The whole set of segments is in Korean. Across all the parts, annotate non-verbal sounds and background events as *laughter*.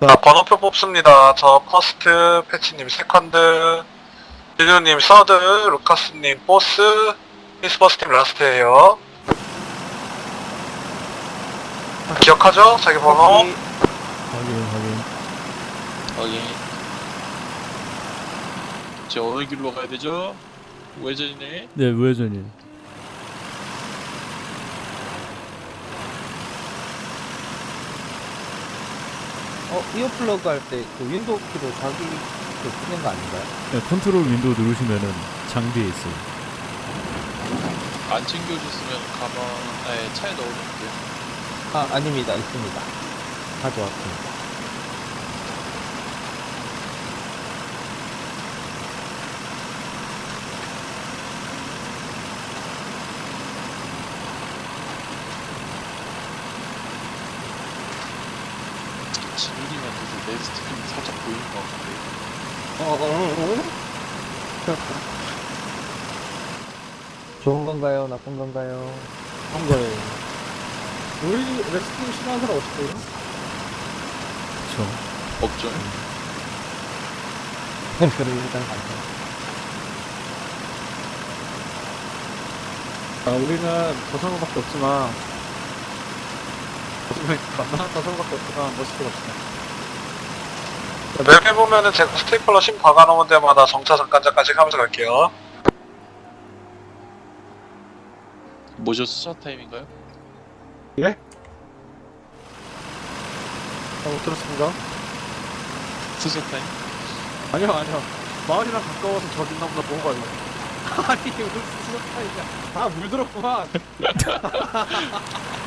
자, 번호표 뽑습니다. 저 first, 패치님 second, 진우님 서드, 루카스님 보스, 히스버스트님 last예요. 기억하죠? 자기 번호? 확인 확인 확인. 저 어느 길로 가야 되죠? 우회전이네. 네 우회전이 어, earplug 할 때 그 window 키로 자기 그 끄는 거 아닌가요? 네, control window 누르시면은 장비에 있어요 안 챙겨줬으면 가방, 아니 차에 넣어놓을게요. 아, 아닙니다. 있습니다. 가져왔습니다. 진우님한테도 내 스트림 살짝 보이는 것 같은데. 어, 어, 어? 좋은 건가요? 나쁜 건가요? 한 거예요. 우리 레스팅 싫어하는 사람 없어요? 그쵸 없죠. *laughs* 그럼 일단 가죠. 아, 우리는 저성어밖에 없지만 만나 저성어밖에 없지만 멋있게 갑시다. map에 보면은 제가 스테이플러 심 박아놓은 데마다 정차 잠깐잠깐지 하면서 갈게요. 뭐죠? 수사 타임인가요? 아, 못 들었습니다. 수사 타임? 아니요, 아니요. 마을이랑 가까워서 저기 있나 보다 본 거예요. *laughs* 아니, 무슨 수사 타임이야. 아, 물들었구만. *laughs*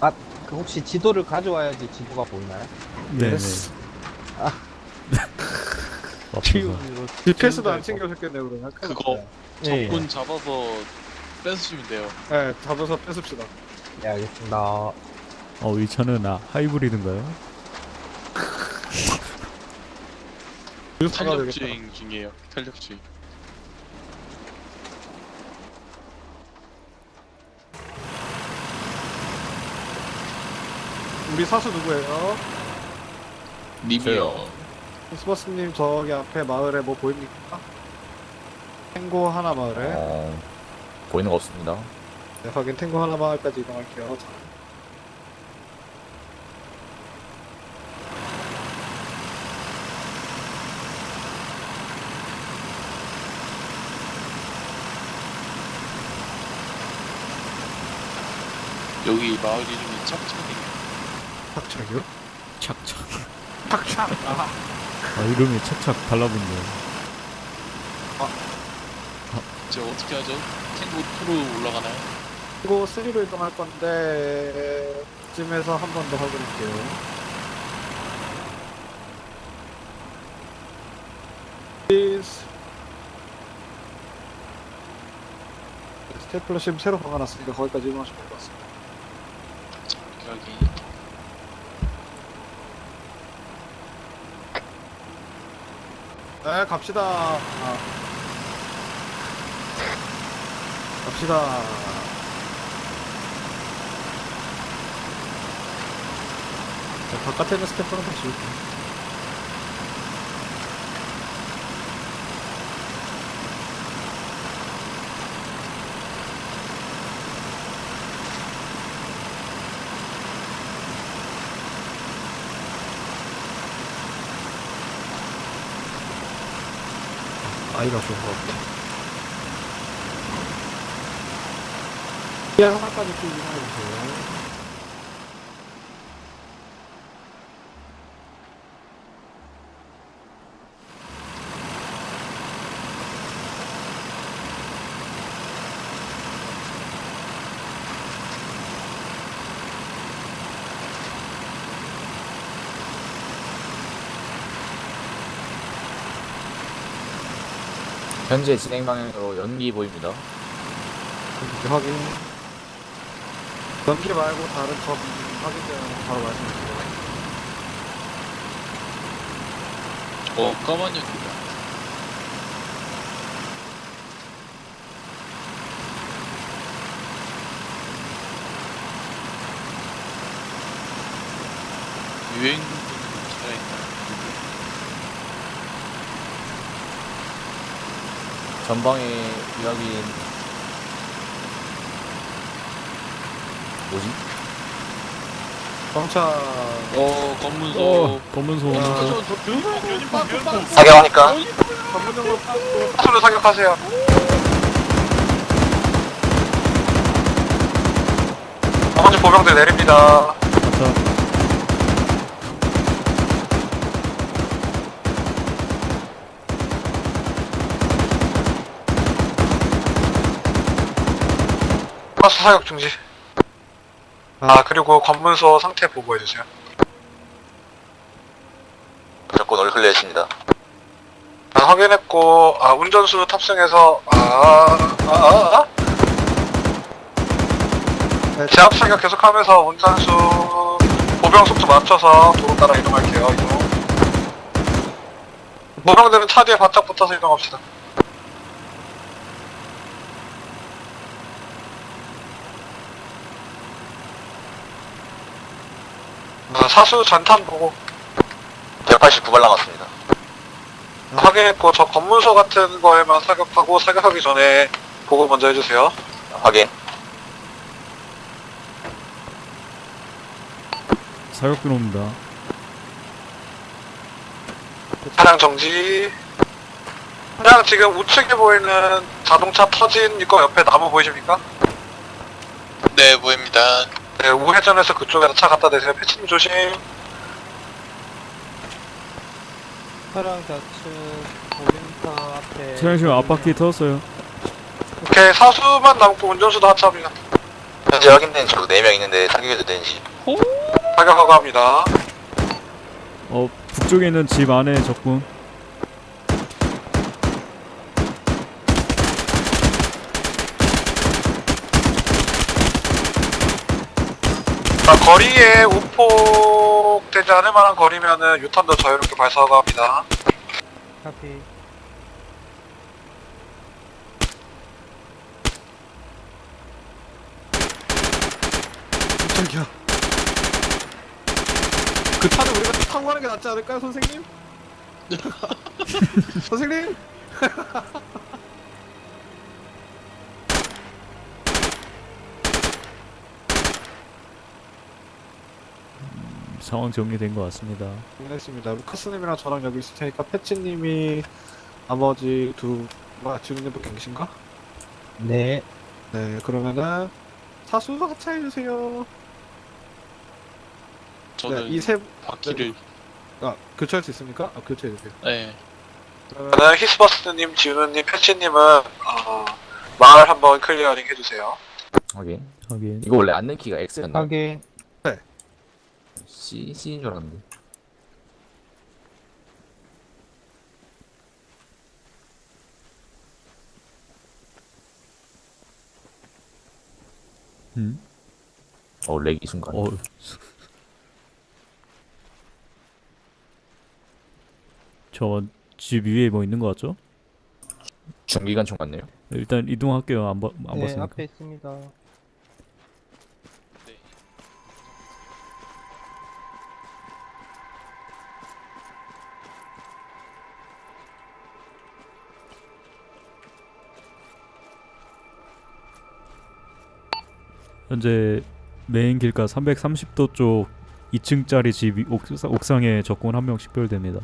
아, 그 혹시 지도를 가져와야지 지도가 보이나요? 네네 yes. *laughs* 없어서 키우기로. GPS도 안 챙겨줬겠네요, 그러면. 그거. 예. 적군 잡아서 뺏으시면 돼요. 네, 잡아서 뺏읍시다. 네, 알겠습니다. 어 이 차는 아 하이브리드인가요? 탄력. 주행 중이에요. 탄력 주행. 우리 사수 누구예요? 님이요. 스버스님 저기 앞에 마을에 뭐 보입니까? 탱고 하나 마을에 어, 보이는 거 없습니다. 네, 확인 탱고 하나 마을까지 이동할게요 자, 여기 마을 이름이 찹찹이에요. 탁착이요? 착착 탁착! 아, 아 이름이 착착 달라붙네요 저 어떻게 하죠? 탱고 2로 올라가나요? 탱고 3로 이동할 건데 쯤에서 한 번 더 확인할게요 Please. 스테플러 심 새로 박아놨으니까 거기까지 이동하시면 될 것 같습니다 여기 네, 갑시다. 아. 갑시다. 자, 바깥에 있는 스태프는 다시 올게. 아이가 좋은 것 같아. 피아 하나까지 쭉 이동해주세요. 현재 진행 방향으로 연기 보입니다. 이렇게 확인. 넘기 말고 다른 점 확인되면 바로 말씀해주세요. 어 까만 연기다 유행 살아있나 전방에 이야기인 뭐지? 경찰. 어 검문소 어 빠꾸, 빠꾸. 사격하니까 빠꾸. 사수를 사격하세요. 나머지 보병들 내립니다. 가스 사격 중지. 아 그리고 관문소 상태 보고해 주세요. 무조건 올 클리어했습니다. 아, 확인했고 아 운전수 탑승해서 아 아 아, 아, 네. 제압 사격 계속하면서 운전수 보병 속도 맞춰서 도로 따라 이동할게요. 이동. 보병들은 차 뒤에 바짝 붙어서 이동합시다. 아, 사수 전탄 보고 189발 남았습니다. 확인했고 저 검문소 같은 거에만 사격하고 사격하기 전에 보고 먼저 해주세요. 확인. 사격 들어옵니다 차량 정지. 차량 지금 우측에 보이는 자동차 터진 거 옆에 나무 보이십니까? 네, 보입니다. 네, 우회전해서 그쪽에다 차 갖다 대세요. 패치님 조심. 차량 좌측 볼링터 앞에 차량 지금 앞바퀴 터졌어요 오케이, 사수만 남고 운전수도 하차합니다. 현재 확인된 적 4명 있는데 사격해도 되는지. 사격하고 합니다. 어 북쪽에 있는 집 안에 적군 자, 거리에 우폭 되지 않을 만한 거리면은 유턴도 자유롭게 발사하고 합니다. 카피 깜짝이야. 그 차는 우리가 타고 가는 게 낫지 않을까요, 선생님? *laughs* 선생님? *laughs* 상황 정리된 것 같습니다 알겠습니다. 루카스님이랑 저랑 여기 있을 테니까 패치님이 나머지 두, 뭐야, 진우님밖에 계신가? 네 네, 그러면은 사수 하차해주세요. 저는 네, 이 세, 바퀴를 아, 교체할 수 있습니까? 아, 교체해주세요. 네 그러면 히스버스님, 진우님, 패치님은 어, 마을 한번 clearing 해주세요. 확인. 하긴 이거 원래 앉는 키가 X였나? 확인 C, C인 줄 알았는데. 음? 어, 렉이 순간. 어 *laughs* 저집 위에 뭐 있는 것 같죠? 중기관총 같네요. 일단 이동할게요 안, 봐, 안 네 봤으니까 앞에 있습니다 현재 메인 길가 330도 쪽 2층짜리 집 위- 옥상, 옥상 에 적군 한 명 식별됩니다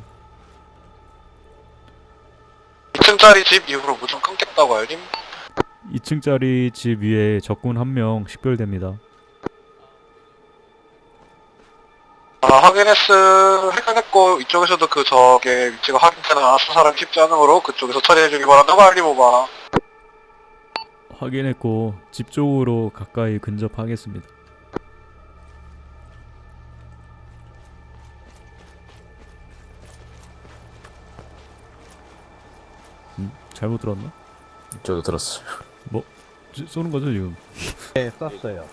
2층짜리 집 이후로 무전 끊겠다고 알림? 2층짜리 집 위에 적군 한 명 식별됩니다 아, 확인했스, 확인했고, 이쪽에서도 그 적의 위치가 확인되나 수사를 쉽지 않으므로 그쪽에서 처리해주기 바란다고 알림 오바. 확인했고 집 쪽으로 가까이 근접하겠습니다 음? 잘못 들었나? 저도 들었어요. 쏘- 쏘는 거죠 지금? 네, 썼어요.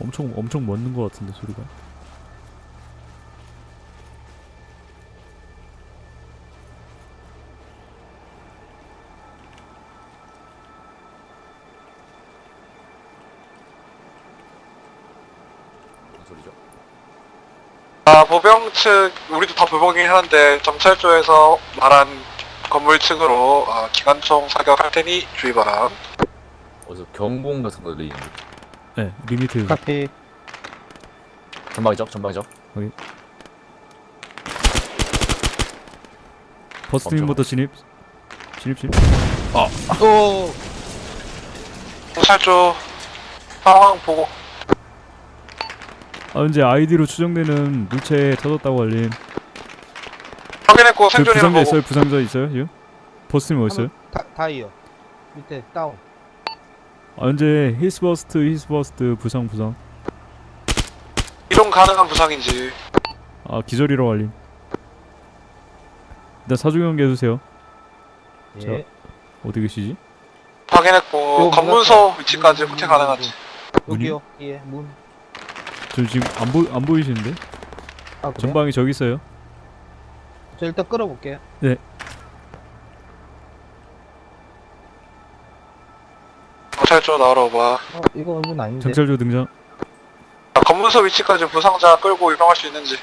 엄청 엄청 먼는 것 같은데 소리가. 무슨 소리죠? 아, 보병 측, 우리도 다 보병이긴 한데, 정찰조에서 말한 건물 측으로 아, 기관총 사격할 테니 주의 바람. 어디서 경공 같은 거 들리는데 네 limit copy. 전방이죠? 전방이죠? 버스트님부터 진입. 진입 진입. 오! 정찰조 상황 보고. 아 현재 IED로 추정되는 물체에 터졌다고 알림. 확인했고 그 생존이랑 부상자. 있어요? 부상자 있어요 지금? 버스트님 어디 있어요? 다, down이요. 밑에 down. 아 현재 히스버스트 히스버스트 부상 부상. 이동 가능한 부상인지. 아 기절이라고 알림. 일단 사주경계 해주세요. 예. 어디 계시지? 확인했고 문앞에 위치까지 문, 후퇴 문, 가능한지. 여기요. 예, 문. 저 지금 안 보 안 보이시는데? 아, 그래요? 전방에 저기 있어요. 저 일단 끌어볼게요. 경찰조 나오러 봐. 어, 이거 문 아닌데. 경찰조 등장. 아, 검문소 위치까지 부상자 끌고 이동할 수 있는지.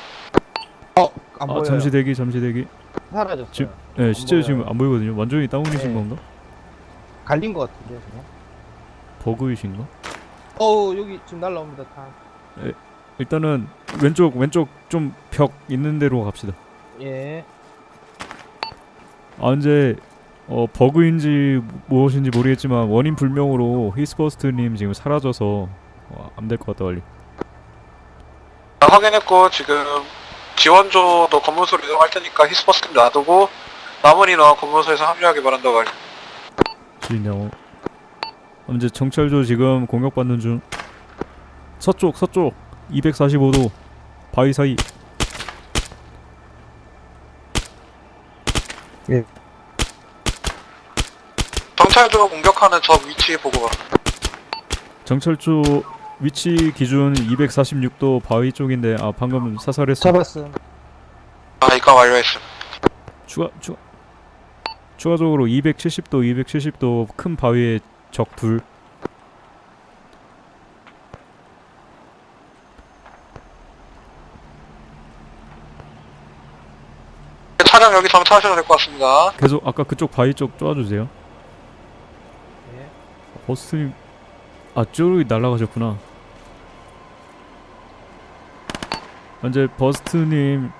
안아 보여요. 잠시 대기 잠시 대기. 사라졌어요. 지금- 네 보여요. 지금 안 보이거든요. 완전히 다운이신 네. 건가? 갈린 것 같은데요, 그냥. 버그이신가? 어, 여기 지금 날라옵니다. 타. 일단은 왼쪽 왼쪽 좀 벽 있는 데로 갑시다. 예. 아 이제 어 버그인지 무엇인지 모르겠지만 원인 불명으로 히스버스트님 지금 사라져서 어, 안될 것 같다 빨리. 아, 확인했고 지금 지원조도 검문소로 이동할 테니까 히스버스 놔두고 남은 인원 검문소에서 합류하기 바란다고 할. 진영. 이제 정찰조 지금 공격받는 중. 서쪽 서쪽 245도 바위 사이. 정찰조 공격하는 저 위치 보고 봐. 정찰조 위치 기준 246도 바위 쪽인데 아 방금 사살했어. 잡았음. 아 이과 완료했음. 추가 추가 추가적으로 270도 270도 큰 바위에 적 둘. 차량 여기 정차하셔도 될 것 같습니다. 계속 아까 그쪽 바위 쪽 쪼아주세요. 예. 버스님 아 쪼르기 날아가셨구나. 현재 버스트님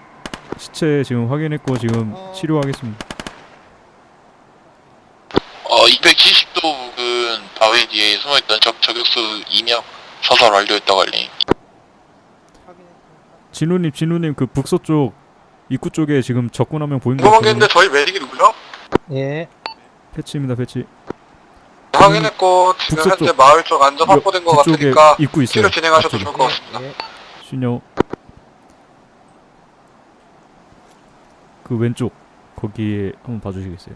시체 지금 확인했고 지금 어. 치료하겠습니다. 어 270도 부근 바위 뒤에 숨어있던 적 저격수 2명 사살 완료했다고 알림. 진우님 진우님 그 북서쪽 입구 쪽에 지금 적군 한 명 보인 거 궁금한 게 같은데 있는데 저희 메딕이 누구죠? 예. 패치입니다 패치. 확인했고 지금 북서쪽. 현재 마을 쪽 안전 확보된 것 같으니까 입구 있어요. 치료 진행하셔도 앞쪽에. 좋을 것 같습니다. 예. 신여 그 왼쪽 거기에 한번 봐주시겠어요?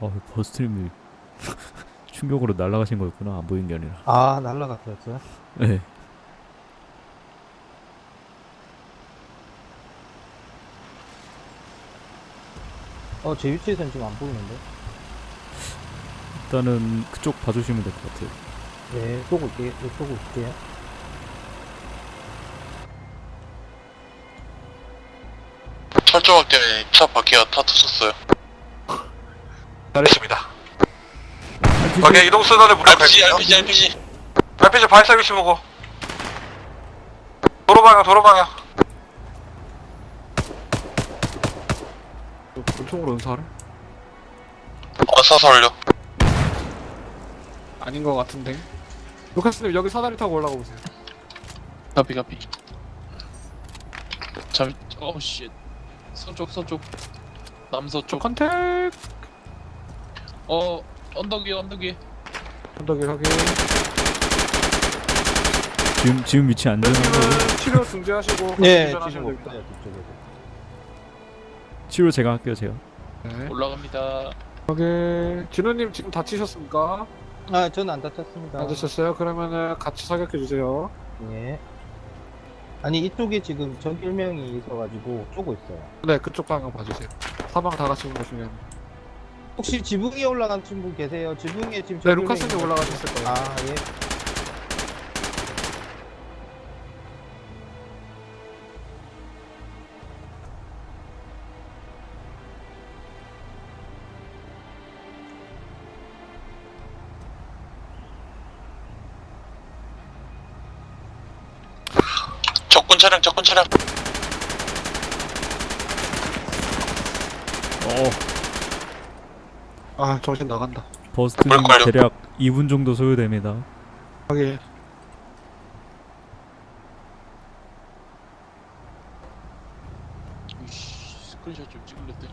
아 버스트님이 *laughs* 충격으로 날아가신 거였구나 안 보인 게 아니라 아, 날라갔어요. 네 어, 제 위치에서는 지금 안 보이는데. 일단은 그쪽 봐주시면 될 것 같아요 예, 쏘고 있게요. 예, 쏘고 있게요. 철조망 때문에 차 바퀴가 다 터졌어요. *laughs* 잘했습니다. 오케이 이동 순환에 무력 RPG. RPG, RPG. RPG 발사 위치 보고. 도로 방향 도로 방향. 권총으로 연사를? 어, 사살 완료. 아닌 것 같은데. 루카스님 여기 사다리 타고 올라가 보세요. 카피 카피 잠 어우 씨 서쪽 서쪽 남서쪽 컨택. 어 언덕 위에 언덕 위에 언덕에 확인. 지금 지금 위치 안전한 거고 그러면 치료 중지하시고. 예, 운전하시면 지금 됩니다. 없어요, 뒤쪽에도. 치료 제가 할게요 제가 네. 올라갑니다. 여기 진우님 지금 다치셨습니까? 아 저는 안 다쳤습니다. 안 다쳤어요? 그러면은 같이 사격해 주세요. 예. 아니 이쪽에 지금 적 1명이 있어가지고 쪼고 있어요. 네, 그쪽 방향 봐주세요. 사방 다 같이 보시면. 혹시 지붕 위에 올라간 친구 계세요? 지붕 위에 지금 네, 적 루카스님 1명이 올라가셨을 거예요. 아 예. 차량 적군 차량 어 아, 정신 나간다. 버스트님 뭘까요? 대략 2분 정도 소요됩니다 하게. 이씨, 스크린샷 좀 찍을랬더니.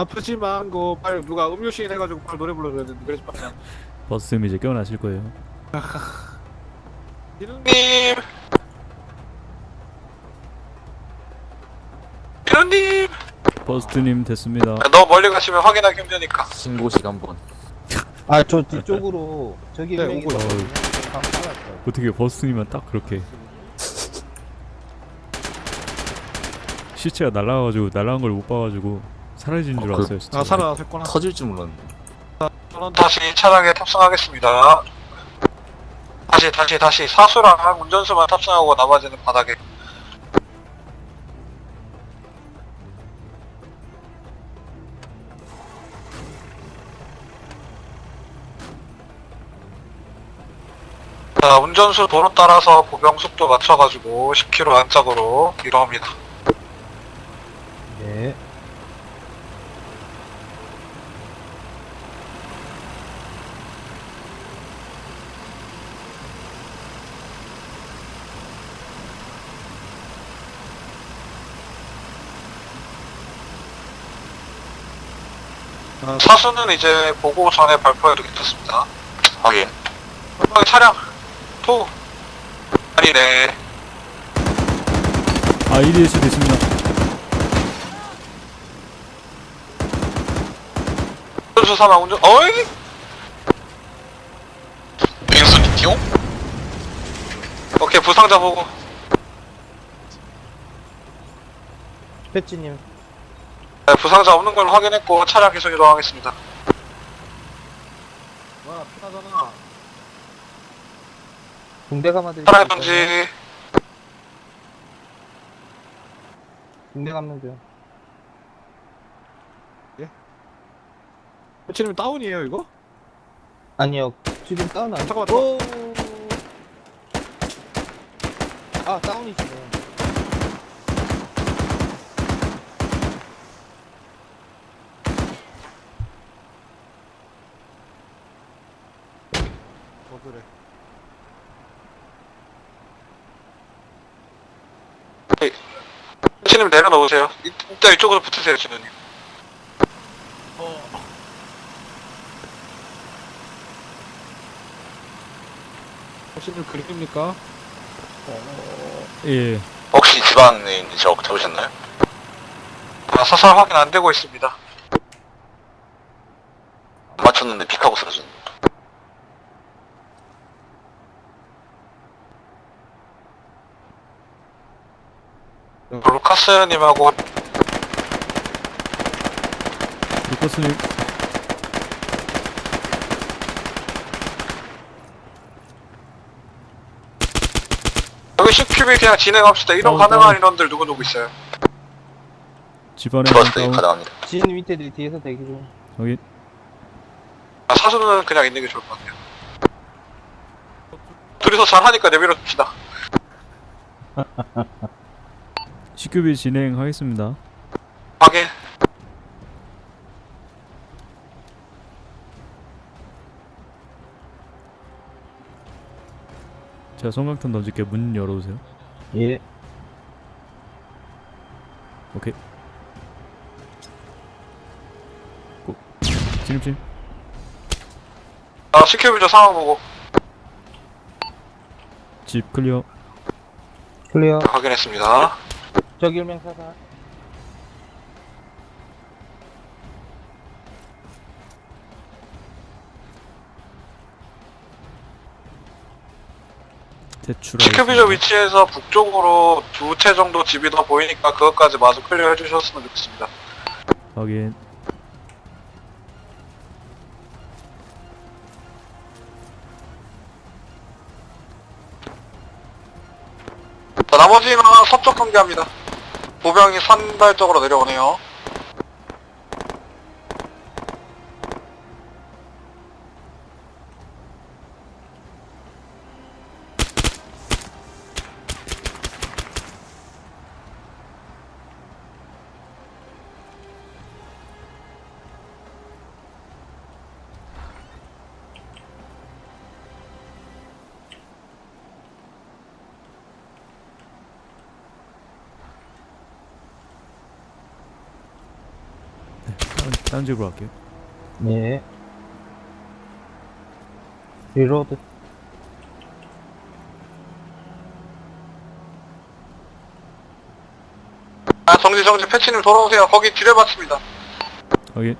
아프지만 그 빨리 누가 음료 시인 해가지고 빨리 노래 불러줘야 되는데 그래서 빨리. 버스님 이제 깨어나실 거예요. 진우님 님! 진우님! 버스트님 됐습니다. 너무 멀리 가시면 확인하기 힘드니까. 신고식 한번. 아저 뒤쪽으로. 저기 네, 1명이 오고. 방금 빨았어요. 어떻게 버스님은 딱 그렇게. 시체가 날아가가지고 날아간 걸 못 봐가지고 사라진 줄 어, 알았어요 진짜 아 살아났구나. 터질 줄 몰랐네. 다시 차량에 탑승하겠습니다 다시 다시 다시 사수랑 운전수만 탑승하고 나머지는 바닥에 자, 운전수 도로 따라서 보병 속도 맞춰가지고 10km 안짝으로 이동합니다. 사수는 이제 보고 전에 발표해드리겠습니다. 확인. 전방에 차량 토. 아니네. 아 EDS 됐습니다. 운전수 사망 운전 어이! 빙수 티용? 오케이 부상자 보고. 패치님 네, 부상자 없는 걸 확인했고 차량 계속 이동하겠습니다. 와 편하잖아. 붕대 감아 드릴게요. 차량 던지 붕대 감는 중. 지금 다운이에요 이거? 아니요 지금 다운 안. 잠깐만, 오. 아 다운이시네. 어 그래. 치님 내려놓으세요. 이- 일단 이쪽으로 붙으세요, 진우님. 혹시 좀 그립니까? 예 혹시 지방에 있는 적 잡으셨나요? 아, 사살 확인 안 되고 있습니다. 안 맞췄는데 픽하고 쓰러진 루카스님하고 루커스님 여기 CQB 그냥 진행합시다. 이동 어, 가능한 어. 인원들 누구누구 있어요? 집안에 가능합니다 진 밑에 뒤에서 대기 중. 여기 아, 사수는 그냥 있는 게 좋을 것 같아요. 둘이서 잘하니까 내밀어 줍시다. *laughs* CQB 진행하겠습니다. 확인. 제가 섬광탄 던질게 문 열어주세요. 예. 오케이. 고. 진입진. 아, CQB 저 상황 보고 집 클리어. 클리어. 확인했습니다. 저기 일명 사살. 대출. CQB 저 위치에서 북쪽으로 두 채 정도 집이 더 보이니까 그것까지 마저 클리어 해주셨으면 좋겠습니다. 확인. 자, 나머지는 서쪽 경계합니다. 보병이 산발 쪽으로 내려오네요. 다른, 집으로 갈게요. 예. Reload. 아, 정지, 정지, 패치님 돌아오세요. 거기 지뢰밭입니다. 확인.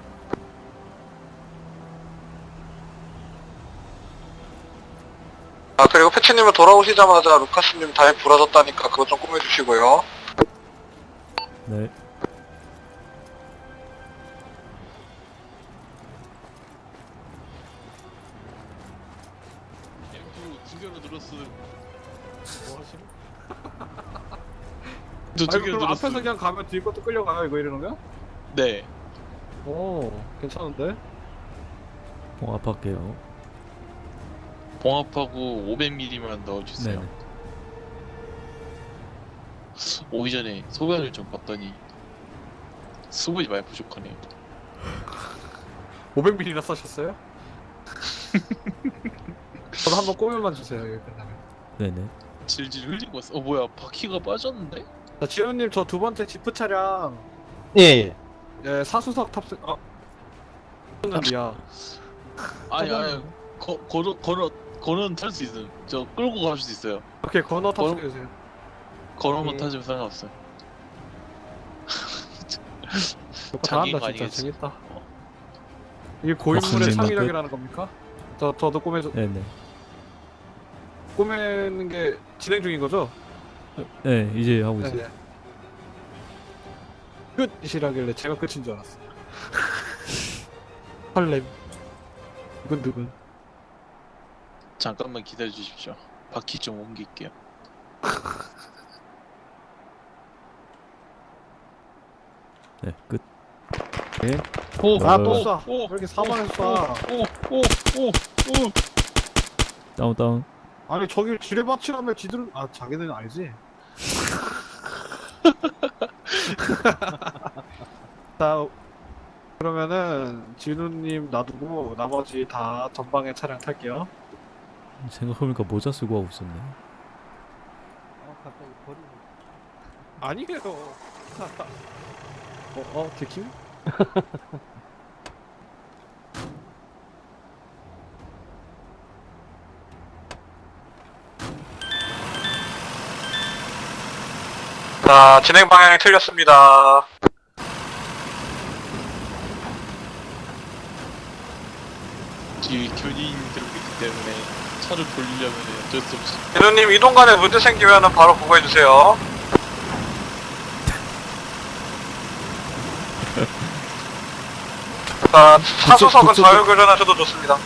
아, 그리고 패치님은 돌아오시자마자 루카스님 다리 부러졌다니까 그거 좀 꿰매주시고요. 아니 그럼. 앞에서 그냥 가면 뒤 것도 끌려가요 이거 이러는 거야? 네. 오 괜찮은데? 봉합할게요. 봉합하고 500mm만 넣어주세요. 네네. 오기 전에 소변을 좀 봤더니 수분이 많이 부족하네요. 500ml나 써셨어요? *laughs* 저도 한번 꼬면만 주세요 여기 끝나면 네네. 질질 흘리고 있어. 어 뭐야 바퀴가 빠졌는데? 자 지현님 저 두 번째 지프 차량 예, 예. 예 사수석 탑승 어 했는데야 아니 아니 거 걸어 걸어 걸어는 탈 수 있음. 저 끌고 갈 수 있어요. 오케이 건너 탑승해 주세요 걸어만 예. 상관없어요. 이거 자기가 잘한다 진짜 아니겠지. 재밌다 어. 이게 고인물의 박수님 창의력이라는 겁니까? 저, 저도 꾸며줘 네네. 꾸미는 게 진행 중인 거죠? 네 이제 하고 있어요. 네. 끝이라길래 제가 끝인 줄 알았어 *laughs* 설렘 두근두근 잠깐만 기다려 주십시오. 바퀴 좀 옮길게요. *laughs* 네 끝. 네. 오, 아, 또 쏴. 오, 왜 이렇게 사방에서 쏴 오, 오, 오, 오. 다운 다운. 아니 저길 지뢰밭이라며 지들은 아 자기는 알지? *laughs* 자 그러면은 진우님 놔두고 나머지 다 전방에 차량 탈게요 생각해보니까 모자 쓰고 하고 있었네. 어, 갑자기 버리고. 아니에요 어? 어? 들킴? *laughs* 자, 진행 방향이 틀렸습니다. 뒤에 견인이 들고 있기 때문에 차를 돌리려면 어쩔 수 없이 진우님 이동간에 문제 생기면은 바로 보고해 주세요. *laughs* 자, 사수석은 그쪽- 자유교전하셔도 좋습니다.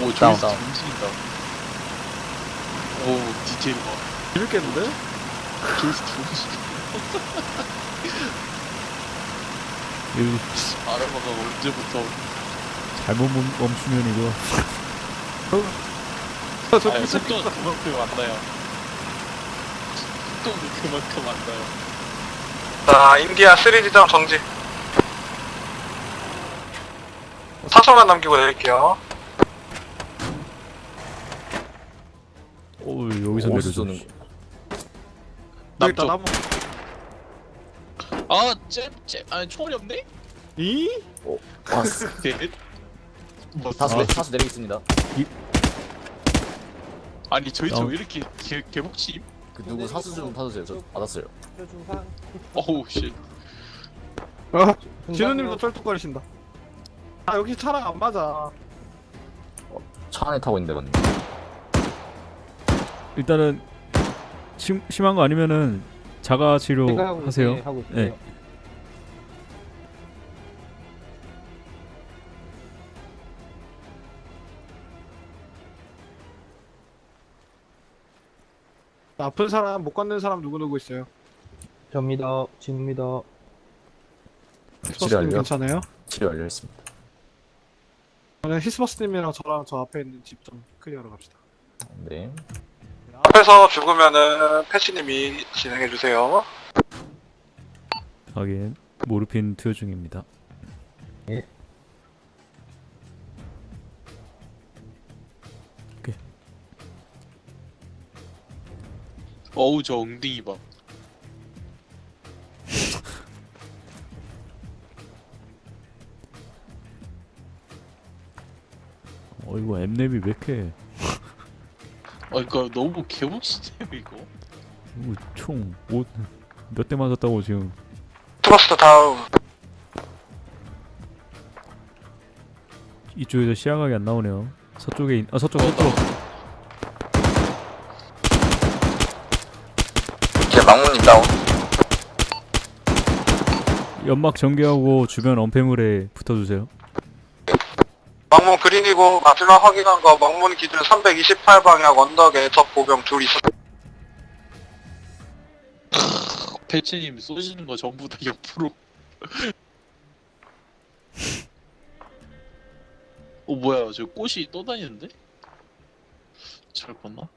오 다운, 저기서 다운. 움직인다 오 디테일 봐 재밌겠는데? 저기서 움직인다 이거 아라마가 언제부터 잘못 멈- 멈추면 이거 *laughs* 저 아니 무슨 속도가 그만큼 안 나요 속도가 그만큼 안 나요 자, 인디아 3 지점 정지. 사소만 남기고 내릴게요. 오 여기서 어디서 내려줘. 쏘는 남쪽 나무 아쟤쟤 아니 총알이 없네? 이? 아, *laughs* 네. 뭐 사수, 내, 사수 내리겠습니다. 아니 저희 저 어. 왜 이렇게 개, 개복침? 그 누구 사수 좀 타주세요. 저 받았어요. 어우 씨어 진우님도 쩔뚝거리신다 아 여기 차랑 안 맞아 차 안에 타고 있는데 맞네. 일단은 심, 심한 거 아니면은 자가 치료 하세요. 네. 네. 아픈 사람 못 걷는 사람 누구 누구 있어요? 접니다. 집니다. 히스버스님 치료하려요? 괜찮아요? 치료 완료했습니다. 저는 히스버스님이랑 저랑 저 앞에 있는 집 좀 clear하러 갑시다 네. 앞에서 죽으면은 패치님이 진행해주세요. 하긴 모르핀 투여 중입니다. 어우 저 엉덩이 봐 *laughs* 어 이거 MRAP이 왜 이렇게 아 이거 너무 개복치네요 이거 총몇 대 맞았다고 지금 트러스트 다운. 이쪽에서 시야각이 안 나오네요. 서쪽에 있... 아 서쪽 서쪽 이제 막무님 다운. 연막 전개하고 주변 엄폐물에 붙어주세요. 막문 그린이고 마지막 확인한 거 막문 기준 328방향 언덕에 적 보병 둘 있어. 패치님 *laughs* 쏘시는 거 전부 다 옆으로 *laughs* 어 뭐야 저 꽃이 떠다니는데? 잘 봤나?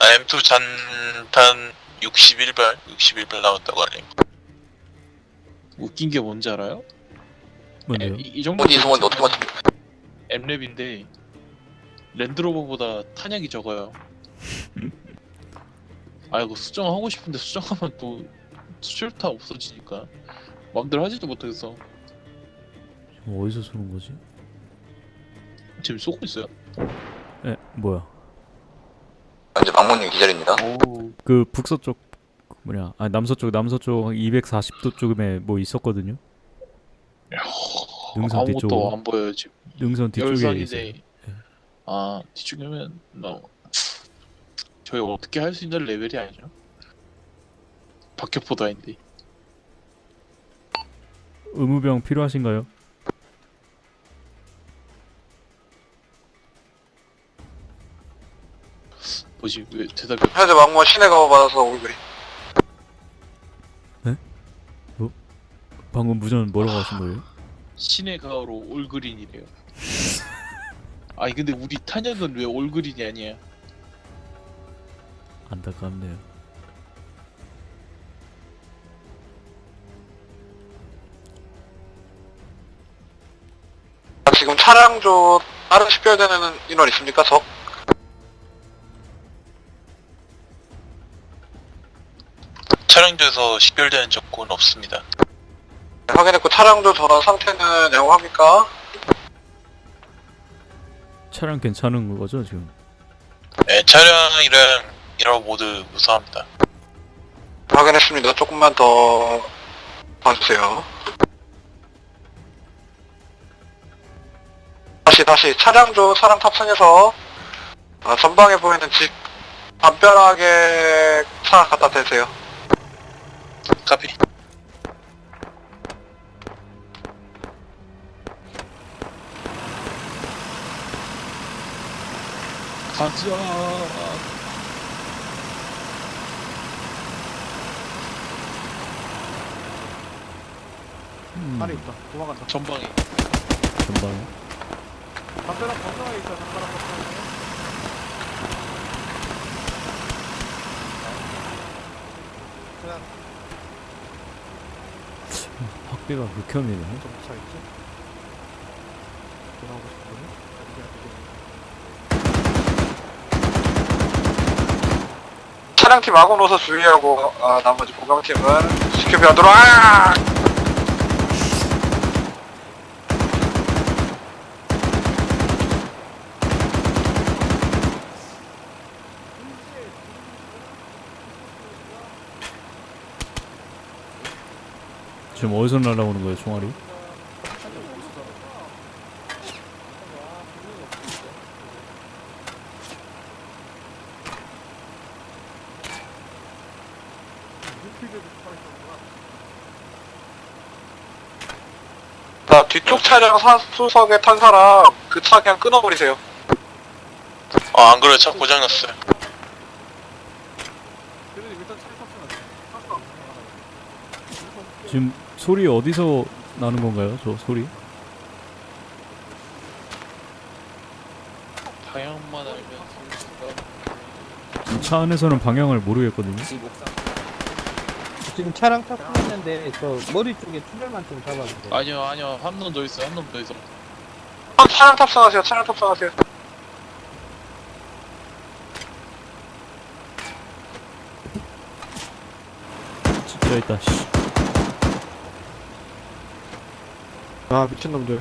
아, M2 잔탄 61발, 61발 나왔다고 하네요. 웃긴 게 뭔지 알아요? 뭔데요? 이, 이 정도 어디서 뭔데 어떻게 맞춰? M랩인데 랜드로버보다 탄약이 적어요 *laughs* 아 이거 수정하고 싶은데 수정하면 또 수출타 없어지니까 마음대로 하지도 못하겠어 지금 어디서 쏘는 거지? 지금 쏘고 있어요 에 뭐야? 현재 막무님 기절입니다. 오우 그 북서쪽 그 뭐냐? 아 남서쪽 남서쪽 240도 쪽에 뭐 있었거든요. 능선 아무것도 뒤쪽으로. 안 보여요 지금 능선 뒤쪽에 있어요. 열산인데 아 뒤쪽이면 너 저희 어떻게 할 수 있는 레벨이 아니죠 박격포다인데 의무병 필요하신가요? 뭐지 왜 대답이 없- 현재 막문 시내 가버 받아서 오기 그린. 방금 무전 뭐라고 하신 거예요? 신의 가오로 올그린이래요 *laughs* 아니 근데 우리 탄약은 왜 올그린이 아니야 안타깝네요. 아, 지금 차량 조 다른 식별되는 인원 있습니까? 적? 차량조에서 식별되는 적군 없습니다. 네, 확인했고 차량조 전원 상태는 양호합니까? 차량 괜찮은 거죠 지금? 네, 차량 이름 이라고 모두 무사합니다. 확인했습니다. 조금만 더 봐주세요. 다시 다시 차량조 차량 탑승해서 아, 전방에 보이는 집 담벼락에 차 갖다 대세요. 카피. 가자. 음, 안에 있다. 도망간다 전방에. 전방에? 담벼락 건너에 있어 담벼락 건너에. 확대가 극혐이네. 점차 있지? 돌아오고 싶거든? 차량팀 아군 노서 주의하고 아, 나머지 보병팀은 지켜비하도록 아! 지금 어디서 날아오는 거예요, 총알이? 자, 뒤쪽 차량 사, 수석에 탄 사람 그 차 그냥 끊어버리세요. 아, 안 그래도 차 고장났어요. 지금 소리 어디서 나는 건가요? 저 소리? 방향만 알면. 지금 차 안에서는 방향을 모르겠거든요. 지금 차량 탑승했는데 저 머리 쪽에 투별만 좀 잡아주세요. 아니요 아니요 한 놈 더 있어 한 놈 더 있어. 아, 차량 탑승하세요. 차량 탑승하세요. 진짜 있다. 씨. 아 미친놈들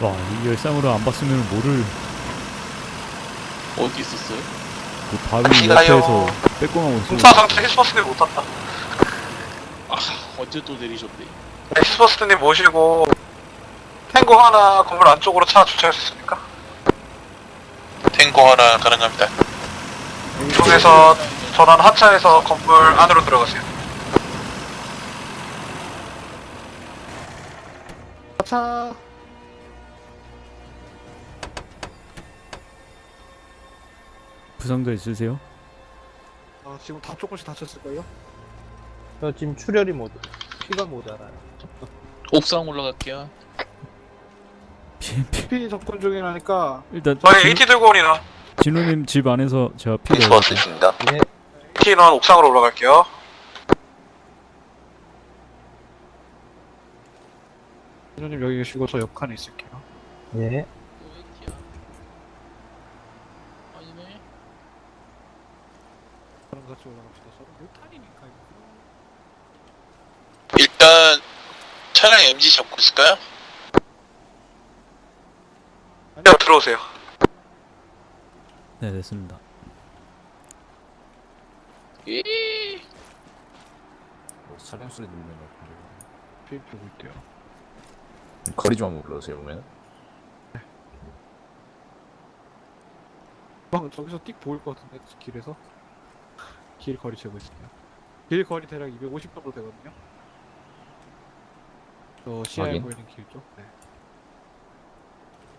와, 이 열상으로 안 봤으면 뭐를 어디 있었어요? 그 바위. 옆에서 빼꼼하고 있어. 공사 상태 히스버스님 못 탔다. 아 언제 또 내리셨대? 네, 히스버스님 모시고 탱고 하나 건물 안쪽으로 차 주차할 수 있습니까? 탱고 하나 가능합니다. 이쪽에서 전원 하차해서 건물 안으로 들어가세요. 차 부상자 있으세요? 아, 지금 다 조금씩 다쳤을걸요? 저 지금 출혈이 못, 피가 모자라요. 옥상 올라갈게요. 피, 피, 스피 접근 중이라니까 일단 저희 진- AT 들고 온이나 진우 님 집 안에서 제가 피 AT 인원 옥상으로 올라갈게요. 선생님 여기 계시고 저 옆칸에 있을게요 네. 아니네. 저랑 같이 올라갑시다 저는 못탄이니까 일단 차량 MG 잡고 있을까요? 네, 들어오세요. 네, 됐습니다. 이 뭐 차량 소리 들리는 것 같은데. 비 보고 있대요 거리 좀 한번 불러주세요, 보면. 방 저기서 띡 보일 것 같은데 길에서 길 거리 재고 있을게요 길 거리 대략 250 정도 되거든요 저 시야에 확인. 보이는 길 쪽? 네.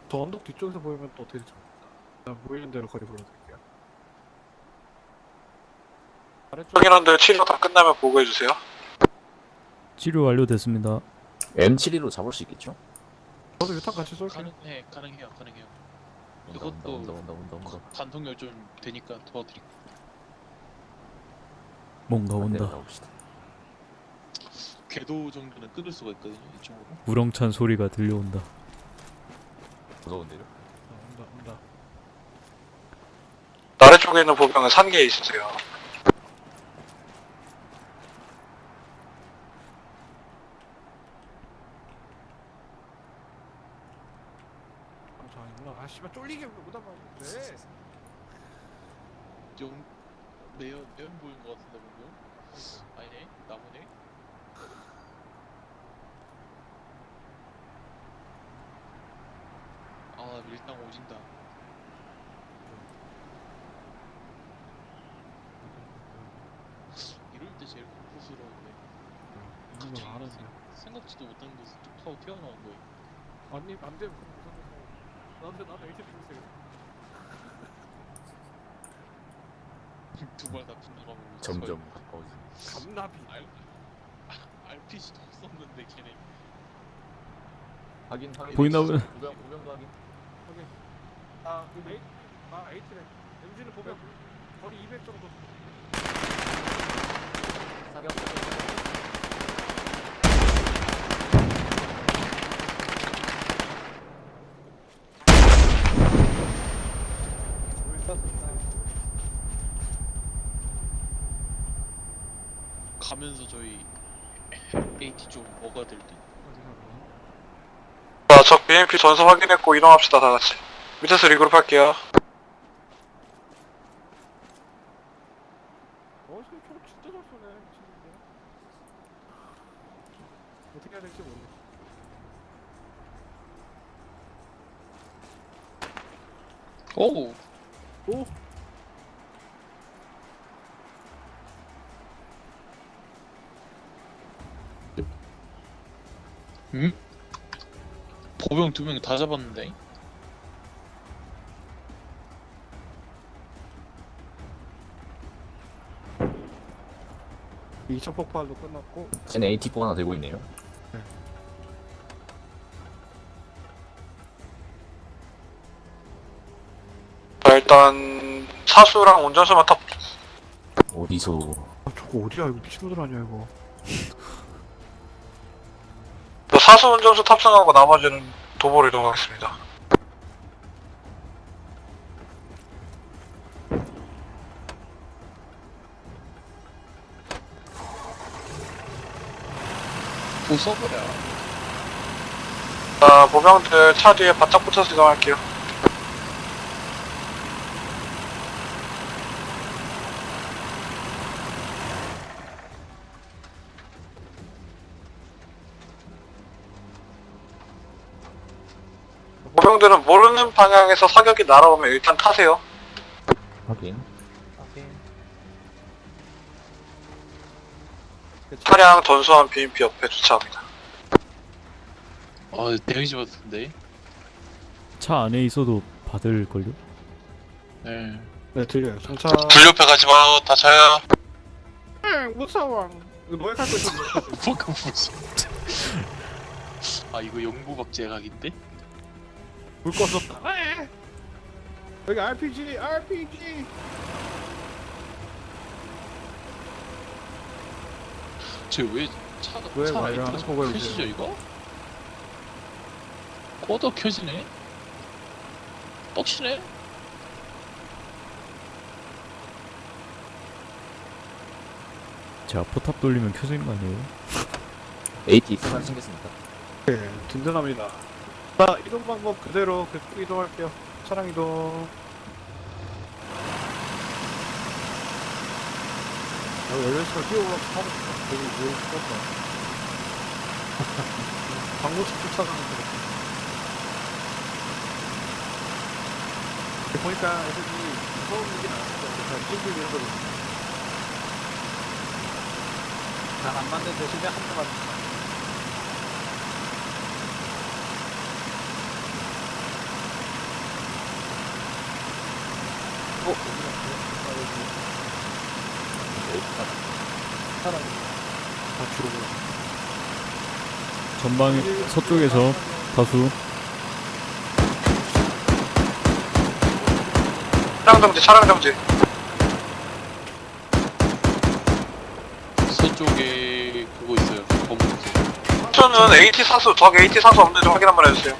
저 언덕 뒤쪽에서 보이면 또 어떻게 될지 모르겠다 일단 보이는 대로 거리 불러드릴게요 아래쪽 확인원들 치료 다 끝나면 보고해주세요. 치료 완료됐습니다. M72로 잡을 수 있겠죠? 저도 유탄 같이 쏠게요 가능해 가능해요 가능해요. 온다, 이것도- 온다, 온다, 온다, 온다, 온다. 관통열 좀 되니까 도와드릴게요. 뭔가 안 온다. 궤도 정도는 끊을 수가 있거든요 이쪽으로. 우렁찬 소리가 들려온다. 무서운데요? 어, 온다 온다 아래쪽에 있는 보병은 산계에 있으세요. 아, 아 씨발 쫄리게 못하면 돼좀 매연 매연 보인 것 같은데 보면. 아니네 나무네. 아 밀당 오진다. 이럴 때 제일 공포스러운데. 갑자기 아는데 생- 생각지도 못한 곳에서 뚝 하고 튀어나온 거예요. 아니 안돼 나한테 나한테 이렇게 주세요 두발다 빗나가면 점점 가까워지. 감나비 알 RPG도 없었는데 걔네 확인 확인. 보이나 보네. 보병 보병도 확인. 아, 그 에이, 아, 에이트래. MG는 보면 거리 200 정도. 사격. 가면서 저희 AT 좀 먹어야 될 듯. 자, 적 BMP 전소 확인했고 이동합시다 다 같이. 밑에서 리그룹 할게요. 어, 지금 총 진짜 잘 쏘네. 미친놈들. 어떻게 해야 될지 모르겠어. 오! 오! 응? 보병 두 명 다 잡았는데? 이차 폭발도 끝났고. 쟤네 AT4 하나 들고 있네요. 자, 일단 사수랑 운전수만 탑. 어디서 아, 저거 어디야? 이거 미친놈들 아니야, 이거. 자, 사수 운전수 탑승하고 나머지는 도보로 이동하겠습니다. 부숴버려. 자, 보병들 차 뒤에 바짝 붙어서 이동할게요. 모르는 방향에서 사격이 날아오면 일단 타세요. 확인. 오케이. 차량 전수한 BMP 옆에 주차합니다. 아, 데미지 받았는데? 차 안에 있어도 받을걸요? 네. 네, 들려요. 정차. 불 옆에 가지 마요. 다쳐요. 무서워. 이거 뭐에 갈거 있어? *laughs* 뭐가 무슨. 아, 이거 영부박제 각인데? 불 꺼서. 여기 RPG, RPG. 쟤왜 차가, 왜차 말이야? 라이트가 그걸 켜지죠, 이거? 꺼도 켜지네? 떡치네? 제가 포탑 돌리면 켜지는 거 아니에요? AT 하나 챙겼습니다. 네, 든든합니다. 자, 이동 방법 그대로 계속 이동할게요. 차량 이동. 야, 열렸으면 뛰어올라서 타고 싶다. 여기 왜 죽었어? 광고식 쫓아가는 거. 보니까 애들이 무서운 일이 나왔어. 그냥 찡찡 이런 거. 잘안 맞는 대신에 한 대만. 어? 사람 다 죽어버려. 전방에 서쪽에서 다수 차량 정지, 차량 정지. 서쪽에 그거 있어요. 검은 색. 저는 AT 사수, 적 AT 사수 없는지 확인 한번 해주세요.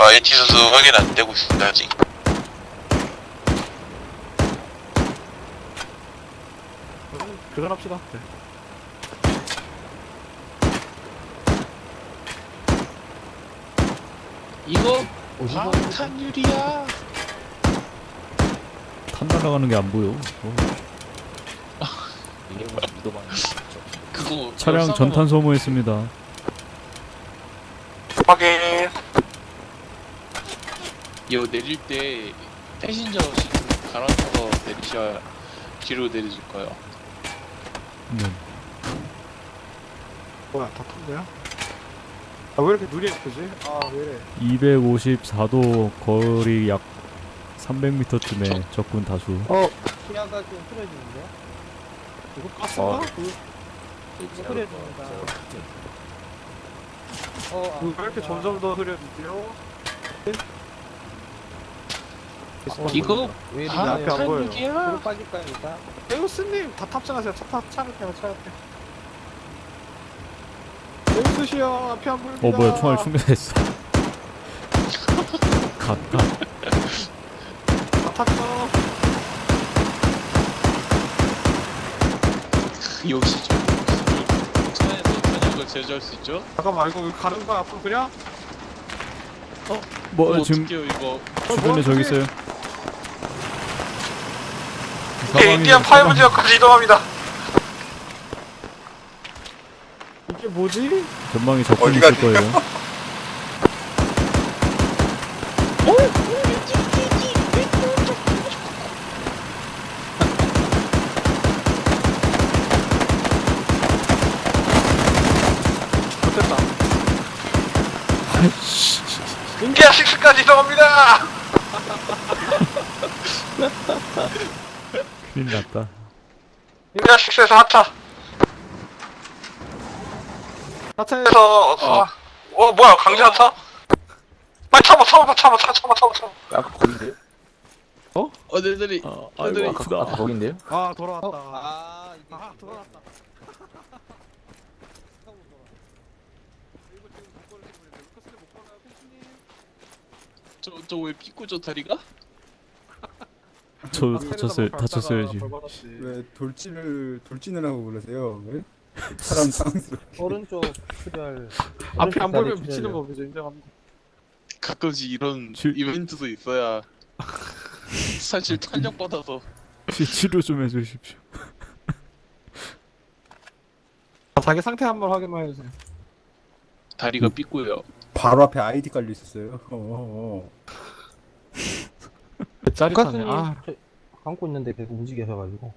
아, AT 선수 확인 안 되고 있습니다, 아직. 그럼 교전합시다. 네. 이거 방탄유리야. 탄 날아가는 게 안 보여. 어. 이게 뭐. 그거 차량 전탄 소모했습니다. 확인. 이거 내릴 때 패신저 시트 갈아타서 내리셔야 뒤로 내려줄 거예요. 네. 뭐야, 다 턴데요? 아, 왜 이렇게 눈이 예쁘지? 아, 왜 이래. 254도 거리 약 300m쯤에 적군 다수. 어? 시야가 좀 흐려지는데요? 이거 가스인가? 어. 그, 이거 흐려집니다. 어, 아, 왜 이렇게 점점 더 흐려지죠? 이거 왜다 앞에 안 보여요. 뒤로 빠질까요 일단? 데우스님 다 탑승하세요. 차, 차, 차 앞에, 차 앞에. 데우스 씨요 앞에 안 보입니다. 어 뭐야 총알 충전했어. 갓 갓. 다 탔어. 역시 저 차에서 탄약을 제조할 수 있죠? 잠깐만 이거 왜 가는 거야 앞으로 그냥? 뭐 어, 지금 어떡해요 이거 주변에 저기 있어요. 오케이, Indian five 지역까지 이동합니다. 이게 뭐지? 전방에 적군 어디가 있을 거예요. 좆됐다. 인디안 6까지 이동합니다. *laughs* 큰일 났다. 인디안 6에서 하차. 하차에 그래서 어, 어 뭐야 강제 하차? 빨리 참아 참아 참아 참아 참아 참아 참아. 아까 거긴데요? 어 네들이 아, 애들이 아이고 아프다. 아까 거긴데요? 아 돌아왔다. 아 이게 아 돌아왔다. 저저 왜 피꾸죠 다리가? 저 다쳤어요. 다쳤어요 지금. 왜 돌진을 돌진을 하고 그러세요? 왜? 사람 *laughs* 상황스럽게 오른쪽 출혈 앞이 안 출혈이요. 미치는 법이죠 인정합니다. 가끔씩 이런 줄- 이벤트도 있어야 사실 탄력 받아서 치- 치료 좀 해주십시오. 아, 자기 상태 한번 확인만 해주세요. 다리가 삐꾸요. 바로 앞에 아이디 깔려 있었어요. 어, 어. 짜릿하네. 가스님 아 저- 감고 있는데 계속 움직여셔가지고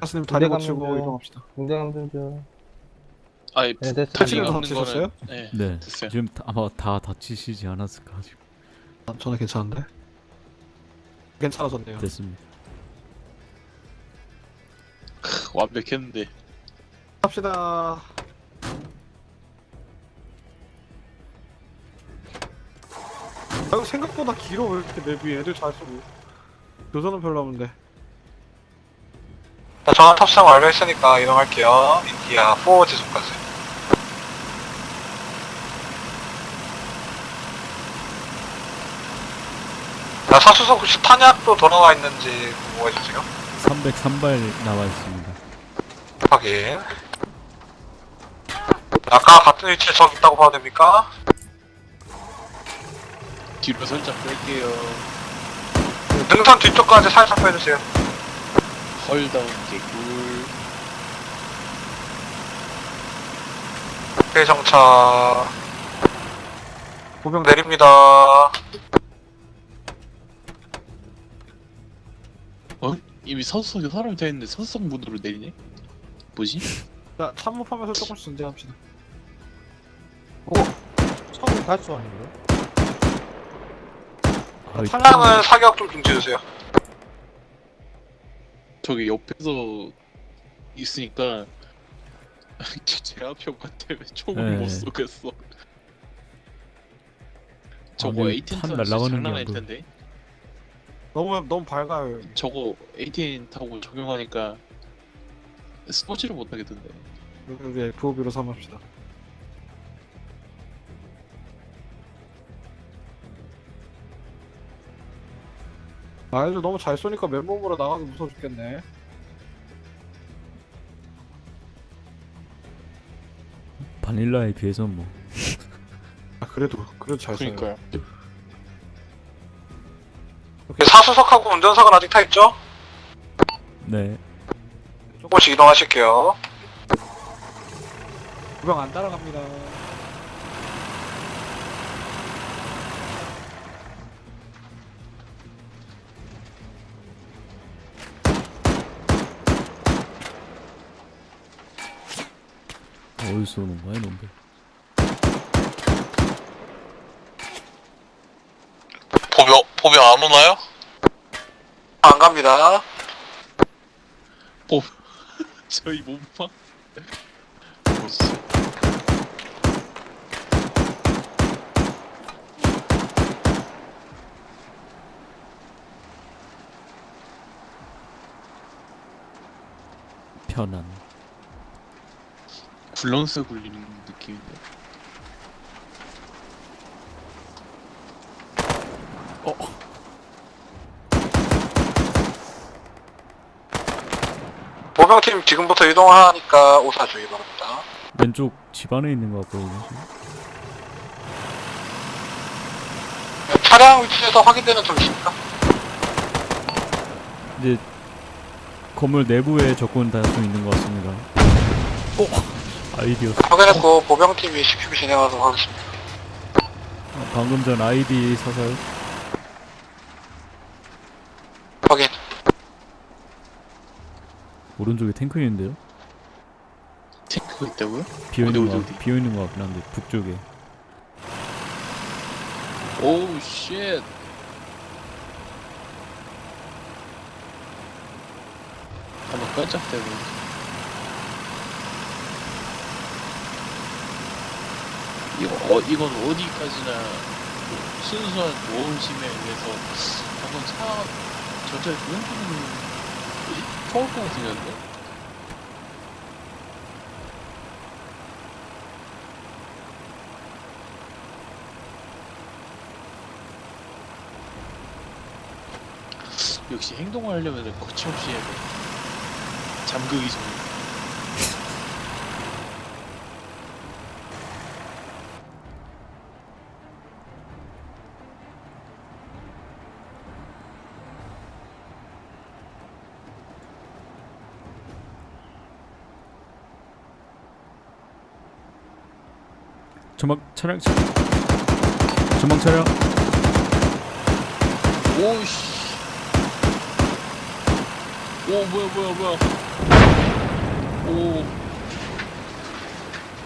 가스님 다리 군대 고치고 가면 이동합시다. 좀 아니 네, 됐어요. 다치는 거 다치셨어요? 거는 네, 네. 됐어요. 지금 다- 아마 다 다치시지 않았을까 지금. 아, 저는 괜찮은데. 괜찮아졌네요. 됐습니다. 완벽했는데 갑시다. 아, 이거 생각보다 길어 왜 이렇게 맵이 애들 잘 쓰고 교전은 별로 없는데 자, 저는 탑승 완료했으니까 이동할게요. 인디아 4 지속까지. 자, 사수석 혹시 탄약도 돌아와 있는지 궁금해주세요. 303발 나와 있습니다. 확인. 아까 같은 위치에 적 있다고 봐도 됩니까? 뒤로 살짝 뺄게요. 능선 뒤쪽까지 살짝 빼주세요. 헐다운 개꿀. 오케이, 정차. 보병 내립니다. 어? 이미 서수석에 사람이 다 있는데 서수석 문으로 내리네? 뭐지? 자 참모하면서 조금씩 전쟁합시다 처음에 갈수 아닌가요? 아, 이- 차량은 사격 좀 중지해주세요. 저기 옆에서 있으니까 제 앞에 가 때문에 총을 네. 못 쏘겠어. 저거 근데 에이틴 탄 타면 진짜 날아가는 장난 게 아닐 안 텐데. 너무 너무 밝아요 저거 에이틴 타고 적용하니까 스포츠를 못 하겠던데. 여기 FOB로 삼합시다 아 애들 너무 잘 쏘니까 맨몸으로 나가기 무서워 죽겠네 바닐라에 비해서 뭐 아 그래도 그래도 잘 쏘요 그러니까요. 사수석하고 운전석은 아직 타있죠? 네. 조금씩 이동하실게요. 구경 안 따라갑니다 어디서 오는 거야 놈들? 보병 안 오나요? 안 갑니다. *laughs* 저희 몸만 보스 편안. 굴렁쇠 굴리는 느낌인데 보병팀 지금부터 이동하니까 오사 주의 바랍니다. 왼쪽 집 안에 있는 것 같거든요. 차량 위치에서 확인되는 점 있습니까? 이제 건물 내부에 적군 다수 있는 것 같습니다. 어, 아이디어스. 확인했고 보병팀이 CQB 진행하도록 하겠습니다. 어, 방금 전 아이디 사살. 확인. 오른쪽에 탱크 있는데요? 탱크가 있다고요? 비어 있는 어디, 거 어디, 같- 어디? 비어 있는 것 같긴 한데 북쪽에. Oh shit 한번 깜짝대고 이거 어 이건 어디까지나 그 순수한 모험심에 의해서 한번 차 전차에 뭉 것 같은데? 역시 행동을 하려면 거침없이 해야 돼. 잠그기 전에 전막 차량 차... 전방 차량. 오씨 오 뭐야 뭐야 뭐야 오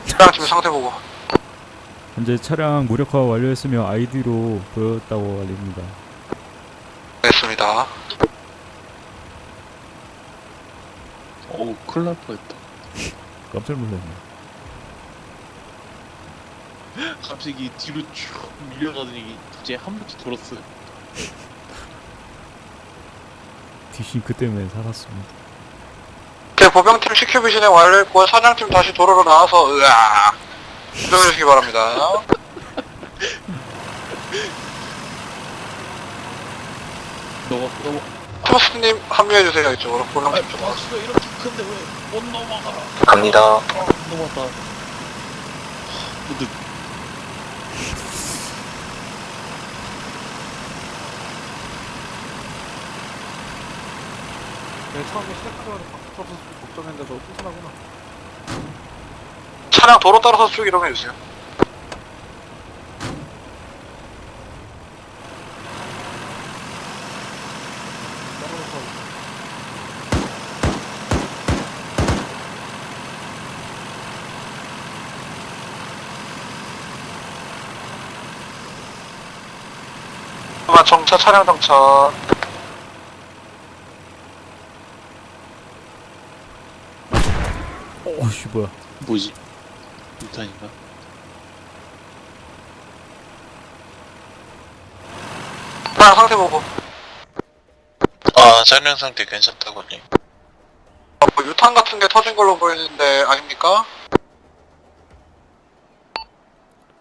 차량팀 상태 보고. 현재 차량 무력화 완료했으며 아이디로 보였다고 알립니다. 알겠습니다. 어우 큰일 날 뻔했다 깜짝 놀랐네. 갑자기 뒤로 쭉 밀려가더니 갑자기 한 바퀴 돌았어요 디싱크 때문에 살았습니다. 제 보병팀 진행 완료했고 사냥팀 다시 도로로 나와서 으아 이동해주시기 바랍니다. 넘어 넘어 토스님 합류해주세요 이쪽으로 보병팀 쪽으로. 바수가 이렇게 큰데 왜 못 넘어가 갑니다. 아, 넘어갔다 근데 내가 처음에 시작하자마자 바꿔서 걱정했는데 너 튼튼하구나. 차량 도로 따라서 쭉 이동해주세요. 아마 정차 차량 정차. 어씨 뭐야? 뭐지 유탄인가 차량 상태 보고. 아 차량 상태 괜찮다고요. 어, 뭐 유탄 같은 게 터진 걸로 보이는데 아닙니까?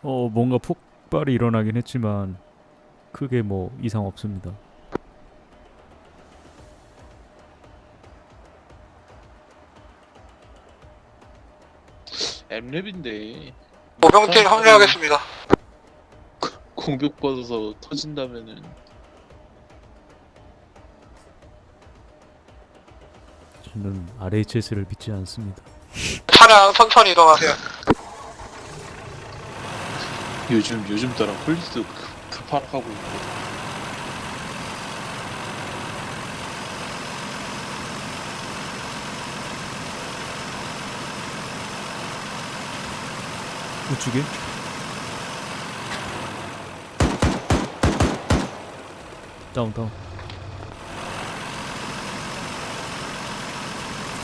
어 뭔가 폭발이 일어나긴 했지만 크게 뭐 이상 없습니다. 엠랩인데 보병팀 합류하겠습니다. 공격받아서 터진다면은 저는 RHS를 믿지 않습니다. 차량 천천히 이동하세요. 요즘 요즘 따라 폴리스도 급- 급하락하고 있고 우측에? 다운 다운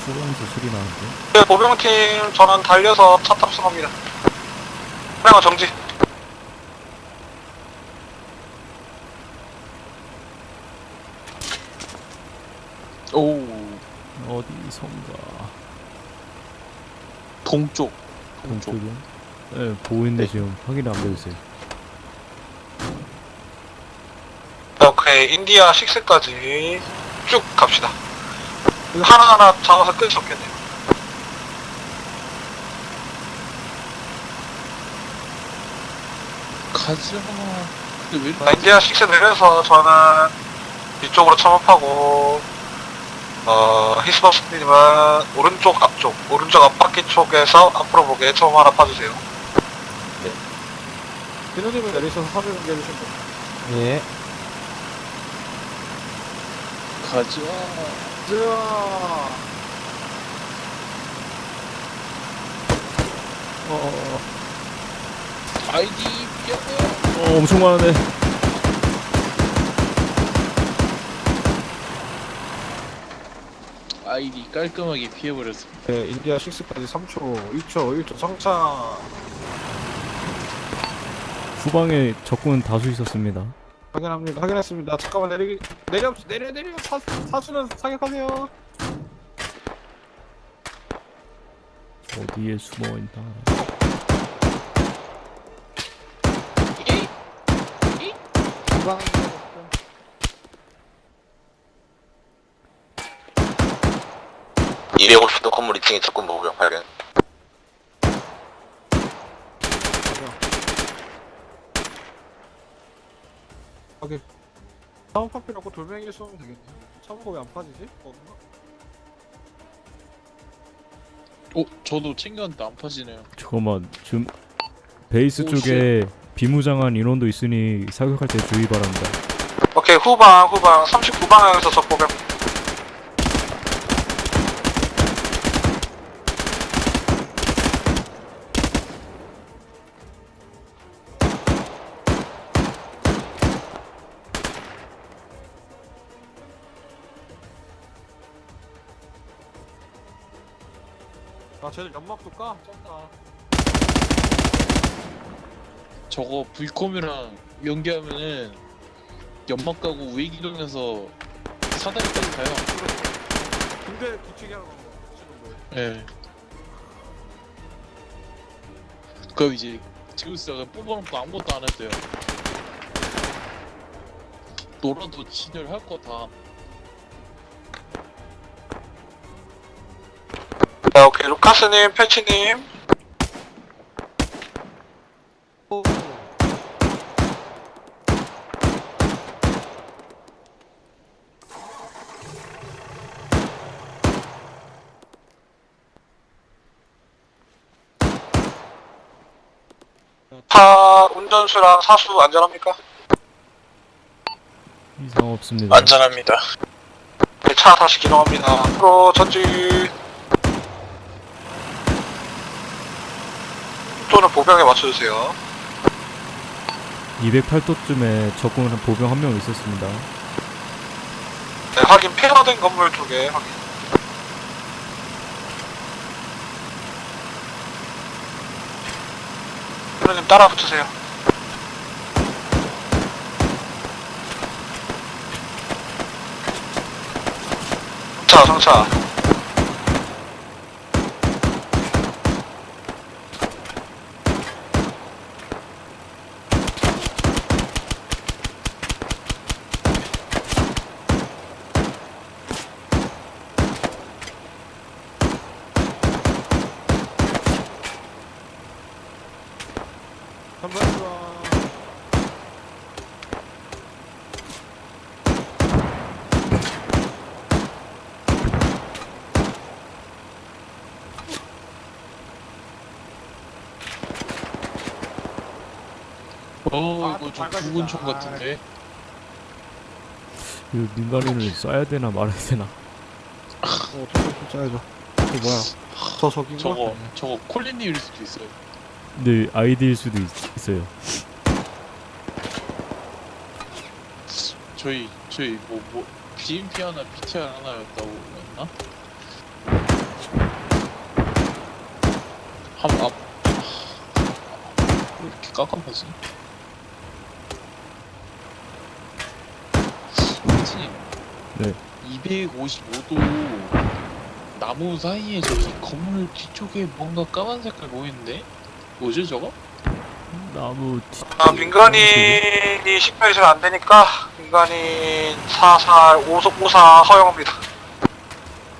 후방에서 소리 나는데 네, 보병팀 전원 달려서 차 탑승합니다. 차량은 정지. 오 어디선가 동쪽 동쪽? 네 보이는데 지금 확인 안 되고 있어요 오케이 인디아 6까지 쭉 갑시다. 하나하나 잡아서 끌수 없겠네요. 가자 자, 인디아 6 내려서 저는 이쪽으로 참업하고 어 히스버스님은 오른쪽 앞쪽 오른쪽 앞바퀴 쪽에서 앞으로 보게 처음 하나 봐주세요. 진우님은 내리셔서 사진 공개해주시면 돼요. 예. 가자. 자, 어어어 아이디 뼈. 어, 엄청 많은데. 아이디 깔끔하게 피해버렸습니다. 네, 인디아 6까지 3초, 2초, 1초 성차 후방에 적군 다수 있었습니다 확인합니다. 확인했습니다. 잠깐만 내리 내려 내려 내려 사, 사수는 사격하세요. 어디에 숨어 있나 후방 250도 건물 2층에 적군 보병 발견. 다음 파피라고 돌멩이 쏘면 되겠네. 차무가 왜안 빠지지? 없나? 어? 저도 챙겼는데 안 파지네요 잠깐만 지금 베이스 오, 쪽에 비무장한 인원도 있으니 사격할 때 주의 바랍니다 오케이 후방 후방 39방향에서 적보병 쟤들 연막도 까? 쩐다. 저거 V콤이랑 연계하면은 연막 가고 우회기동에서 사다리까지 가요 근데 뒤치기 하는 거 지금 뭐? 예 그럼 이제 제우스가 뽑아놓고 아무것도 안 했대요 놀아도 진열할 거다 자 오케이 루카스님 패치님 차 운전수랑 사수 안전합니까? 이상 없습니다 안전합니다. 네, 차 다시 기동합니다. 앞으로 전 지. 또는 보병에 맞춰주세요. 208도쯤에 적군 한 보병 한 명 있었습니다 네, 확인 폐허된 건물 쪽에 확인. 그러님 따라 붙으세요. 자, 상차. 한번 좋아. 어 아, 이거 좀. 죽은 총 같은데 그 민간인을 쏴야 되나 말아야 되나 어, 어떻게 짜야죠. 저 뭐야? 저 저긴가? 저거 저거 콜린님일 수도 있어요 네 아이디일 수도 있, 있어요 저희 저희 뭐 뭐 BMP 하나 BTR 하나였다고 했나? 한 앞. 왜 이렇게 깜깜하지? 선생님. 네. 255도 나무 사이에 저기 건물 뒤쪽에 뭔가 까만 색깔 보이는데? 뭐지 저거? 나무 뒤... 아, 민간인이 식별이 잘 안 되니까 민간인 44, 54, 54 허용합니다.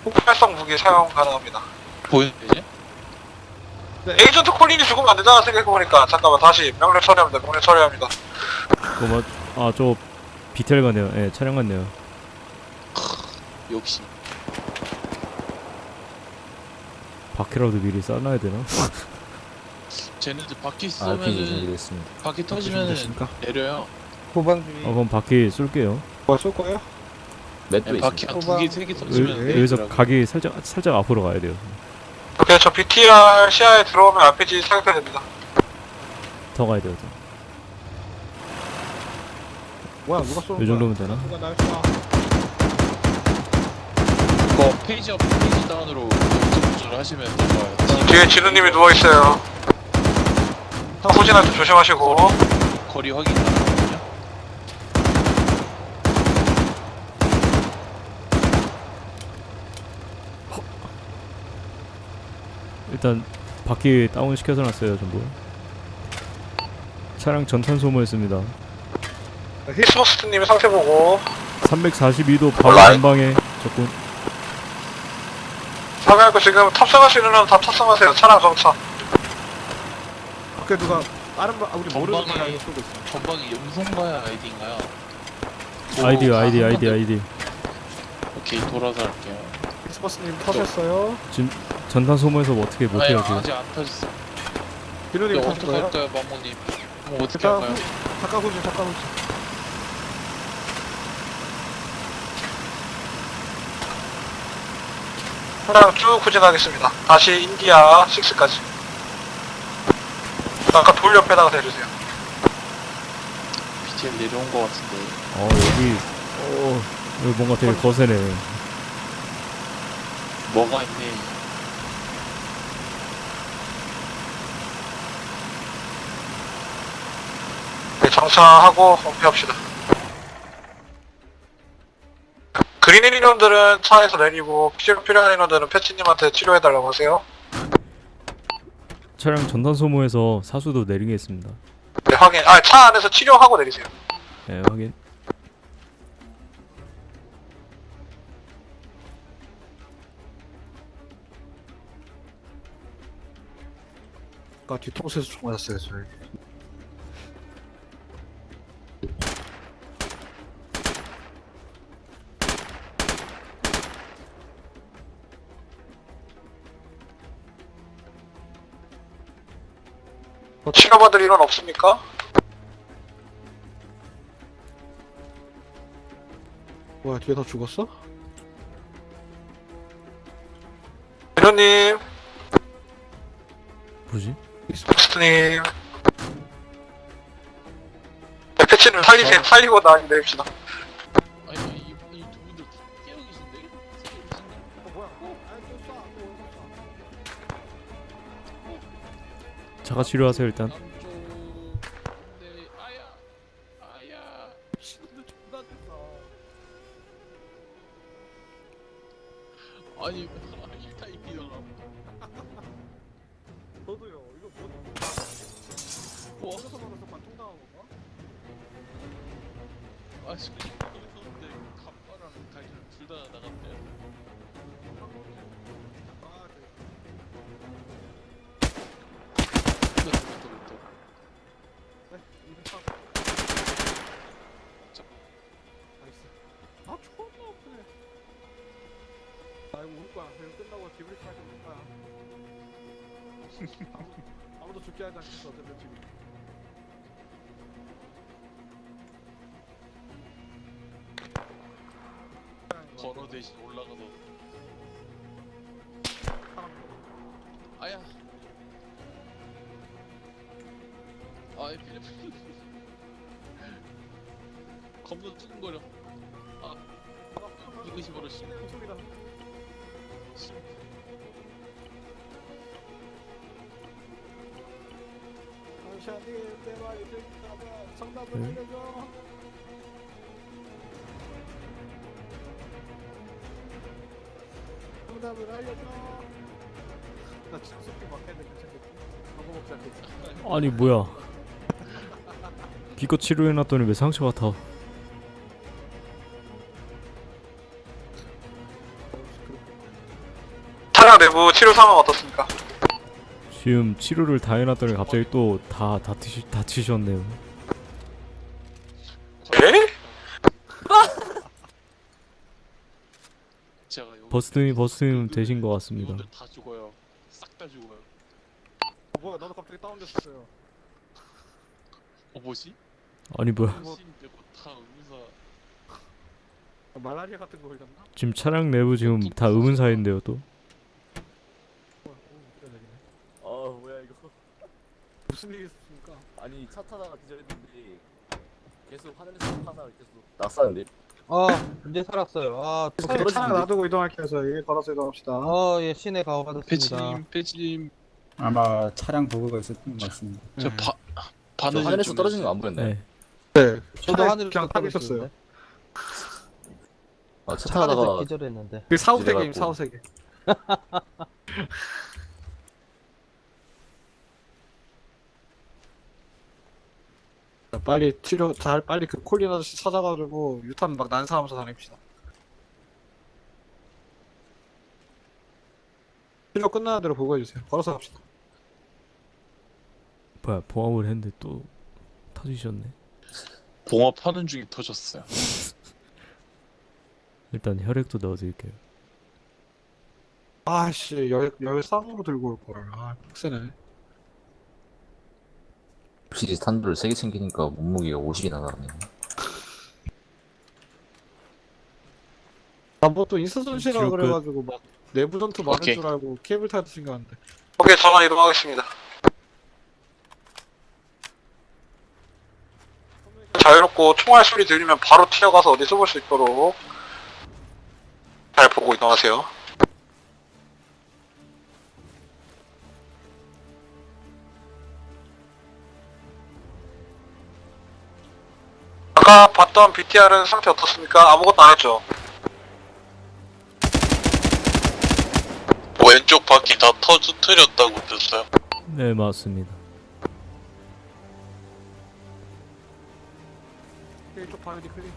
폭발성 무기 사용 가능합니다. 보이는데 이제? 에이전트 콜린이 죽으면 안 되잖아 생각해보니까 잠깐만 다시 명령 처리합니다. 명령 처리합니다. 그거 아저 비텔 같네요 예 차량 같네요 역시 바퀴라도 미리 싸놔야 되나? 쟤네들 바퀴 아, 쏘면은 준비됐습니다. 바퀴 터지면은 내려요. 후방주의. 어 그럼 바퀴 쏠게요 뭐쏠 거예요? 맷도 네, 바퀴 있습니다. 한두 소방- 개, 세개 여, 터지면 여기서 내리더라고. 각이 살짝 살짝 앞으로 가야 돼요 오케이 저 BTR 시야에 들어오면 RPG 사격해야 됩니다. 더 가야 돼요 더. 뭐야 누가 쏘는 이 거야? 정도면 되나? 누가 날 쏴? 그거 페이지 업, 페이지 다운으로 조절을 하시면 될 거예요. 뒤에 진우님이 누워있어요. 후진할 때 조심하시고 거리 확인 가능하거든요. 일단 바퀴 다운 시켜서 놨어요 전부 차량 전탄 소모했습니다 히스버스트님 상태 보고 342도 바로 올라이. 전방에 적군 사격하고 지금 탑승할 수 있는 놈다 탑승하세요. 차량 정차. 밖에 누가 다른 분, 아 우리 모르는 사람이 쏘고 있어. 전방에 염송가야 아이디인가요? 아이디 오, 아이디 한 아이디 번 아이디 더- 오케이 돌아서 할게요. 엑스버스님 터졌어요. 전탄 소모해서 뭐 어떻게 아니, 못해요 지금 아직 안 터졌어. 비누님 이거 터질 거예요? 어떡할까요, 마모님? 뭐 어떻게 할까요? 후- 잠깐 후진 잠깐 후진. 차량 쭉 후진하겠습니다. 다시 인디아 6까지. 아까 돌 옆에다가 대주세요. BTL 내려온 거 같은데. 어 여기 어 여기 뭔가 되게 거세네 뭐가 있네. 네, 정차하고 엄폐합시다. 그린 인원들은 차에서 내리고 치료 필요한 인원들은 패치님한테 치료해달라고 하세요. 차량 전탄 소모해서 사수도 내리겠습니다 네, 확인. 아, 차 안에서 치료하고 내리세요. 예 확인 아까 뒤통수에서 총 맞았어요 저희. 치료받을 인원 없습니까? 뭐야 뒤에 다 죽었어? 인원님, 뭐지? 스트님. 네, 패치님 살리세요. 살리고 나 내립시다. 쏴? 자가 치료하세요 일단 아니 뭐야 기껏 치료해놨더니 왜 상처 같아 차량 내부 치료 상황 어떻습니까? 지금 치료를 다 해놨더니 갑자기 또 다 다치시, 다치셨네요 에? 여기 버스님 버스님 되신 것 같습니다 이분들 다 죽어요. 싹 다 죽어요. 어, 뭐야 나도 갑자기 다운됐어요. 어 뭐지? 아니 뭐야 당신 빼고 다 의사. 아, 말라리아 같은 거 걸렸나? 지금 차량 내부 지금 다 의문사인데요 또. 아 뭐야 이거 무슨 일이 있었습니까? 아니 차 타다가 기절했는데 계속 하늘에서 하나 계속 낙사는데 아 이제 살았어요. 아 차량 놔두고 이동할게요. 예, 걸어서 이동합시다. 어 예 시내 가오 받았습니다. 배지님, 배지님, 아마 차량 버그가 있었던 것 같습니다. 저 바, 바늘 저 하늘에서 좀 떨어진 거 안. 보였나요? 네. 네, 저도 하늘에서 그냥 타고 있었어요. 아, 차 타다가 기절했는데. 그 사후세계임. 사후세계. 자, *laughs* 빨리 치료 잘 빨리 그 콜린 아저씨 찾아가지고 유탄 막 난사하면서 다닙시다. 치료 끝나는 대로 보고해 주세요. 걸어서 갑시다. 뭐야 보험을 했는데 또 터지셨네 봉합하는 중에 터졌어요. *laughs* 일단 혈액도 넣어드릴게요 아씨 열 열 쌍으로 들고 올 걸. 아 빡세네. 혹시 탄두를 세개 챙기니까 몸무게가 50이나 나가네. 나뭐또 인스턴 시라 치료 끝. 그래가지고 막 내부 전투 많을 오케이. 줄 알고 케이블 타도 생각하는데. 오케이 전원 이동하겠습니다. 자유롭고 총알 소리 들리면 바로 튀어가서 어디 쏘볼 수 있도록 잘 보고 이동하세요. 아까 봤던 BTR은 상태 어떻습니까? 아무것도 안 했죠? 왼쪽 바퀴 다 터뜨렸다고 들었어요. 네 맞습니다 이쪽 바이오디 클린.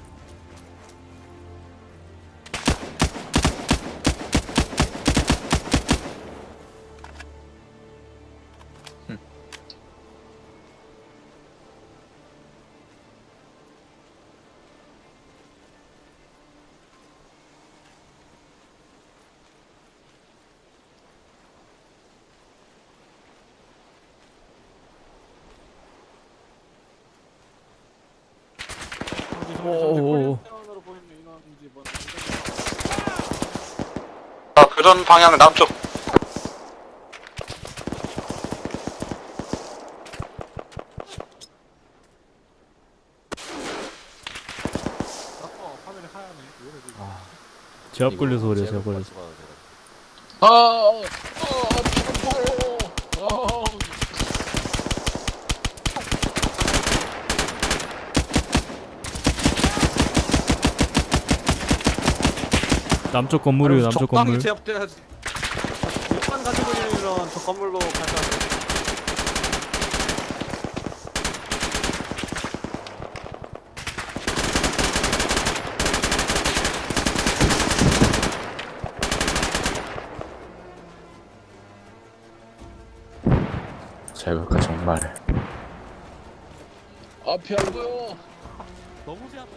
자, 교전 방향 남쪽. 그러지? 제압 걸려서 그래요 제압 걸려서 아, 아, 아, 피곤해요. 아, 남쪽 건물이에요 남쪽 적당히 건물 제압돼야지. 일반 가지고 있는 저 건물로 갈까? 잘 볼까 정말. 앞이 안 보여. 너무 제압되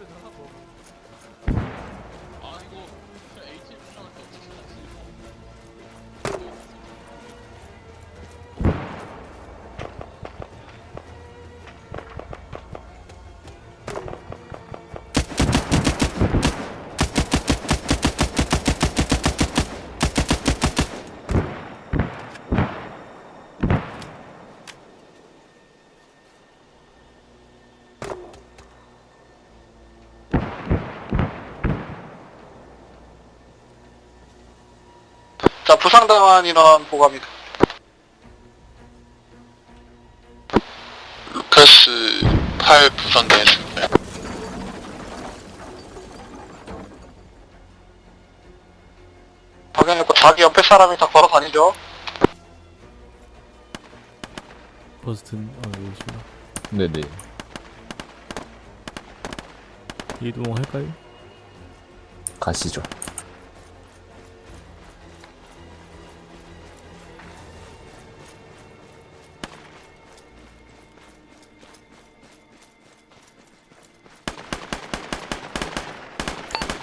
자, 부상당한 인원 보고합니다. 루카스 8 부상당했습니다. 확인했고, 자기 옆에 사람이 다 걸어 다니죠? 버스튼 아 여기 있습니다. 네네. 이동할까요? 가시죠.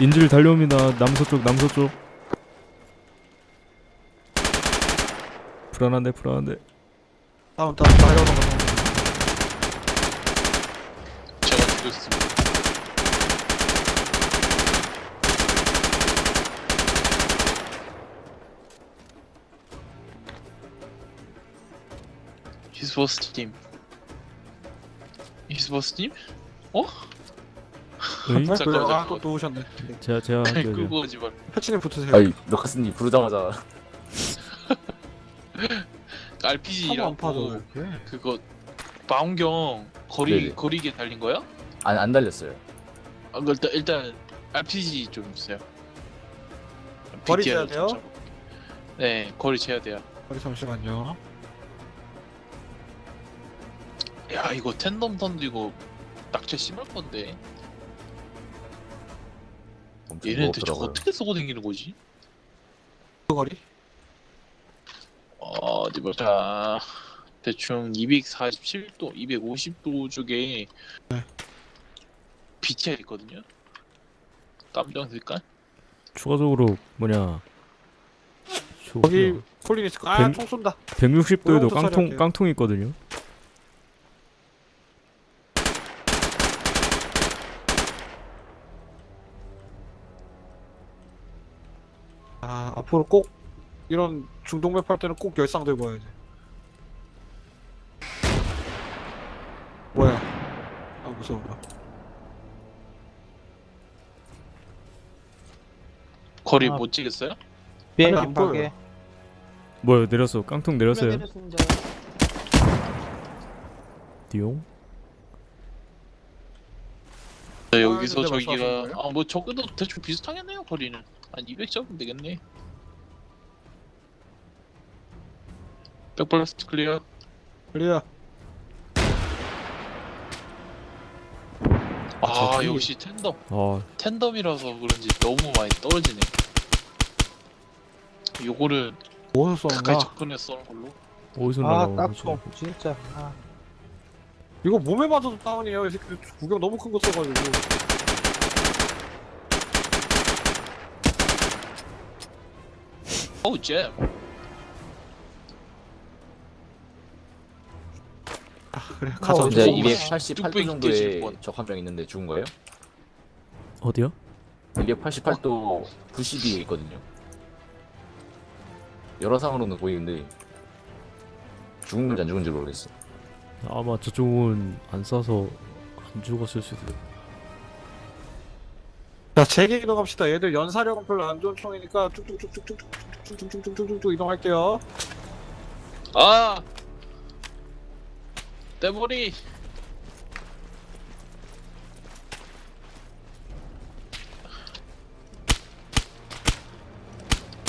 인질 달려옵니다. 남서쪽 남서쪽. 불안한데 불안한데. 다운 다운 다이어는 거 제가 죽였습니다. 히스 버스 팀 히스 버스 팀? 어? 에이? 잠깐만, 그래 아 잠깐만. 또, 또 오셨네 제가 제가 할게요. 끄고 오지 말. 패치님 붙으세요 아이 루카스님 부르자마자 한번 RPG라고 파도 이렇게 그거 망경 거리 네네. 거리게 달린 거야? 안, 안 달렸어요. 아, 그 일단 일단 RPG 좀 주세요. 거리 BTR 를 재야 돼요? 좀 잡아. 네, 거리 재야 돼요. 우리 잠시만요 야, 이거 텐덤 이거 낙체 심할 건데. 엄청 얘네 대체 무겁더라고요. 어떻게 쓰고 다니는 거지? 그 거리? 어, 어디 보자. 대충 247도, 250도 쪽에 네. BTR 있거든요. 깜정 색깔? 추가적으로 뭐냐? 저 거기 뭐야, 콜린 있을 백- 거아총 쏜다 160도에도 오른쪽 깡통. 깡통이 있거든요. 아 앞으로 꼭 이런 중동 맵 할 때는 꼭 열상 들고 와야지 뭐야 아 무서워 거리 아. 못 찍겠어요? 비행기. 파괴. 뭐야 내렸어. 깡통 내렸어요. 띠용. 네, 아, 여기서 저기가 말씀하시는 거예요? 아뭐 저기도 대충 비슷하겠네요 거리는 한 200쯤 되겠네 Blast clear. Clear. 아 저기- 역시 tandem. 아 tandem이라서 그런지 너무 많이 떨어지네. 요거를 어디서 가까이 접근해서 쏘는 걸로. 어디서 아 거지? 진짜. 아. 이거 몸에 맞아도 다운이에요 이 새끼 구경 너무 큰 거 써가지고. 어우 잼 그래 가자 어, 이제 좀 288도 뚝배기 깨질 정도의 뻔. 적한명 있는데 죽은 거예요? 어디요? 288도 90이 있거든요. 여러 상으로는 보이는데 죽은지 안 죽은지 모르겠어. 아마 저쪽은 안 쏴서 안 죽었을 수도. 자 재개 이동합시다 얘들 연사력은 별로 안 좋은 총이니까 쭉쭉쭉쭉쭉쭉쭉쭉쭉쭉쭉 이동할게요 아 떼머리.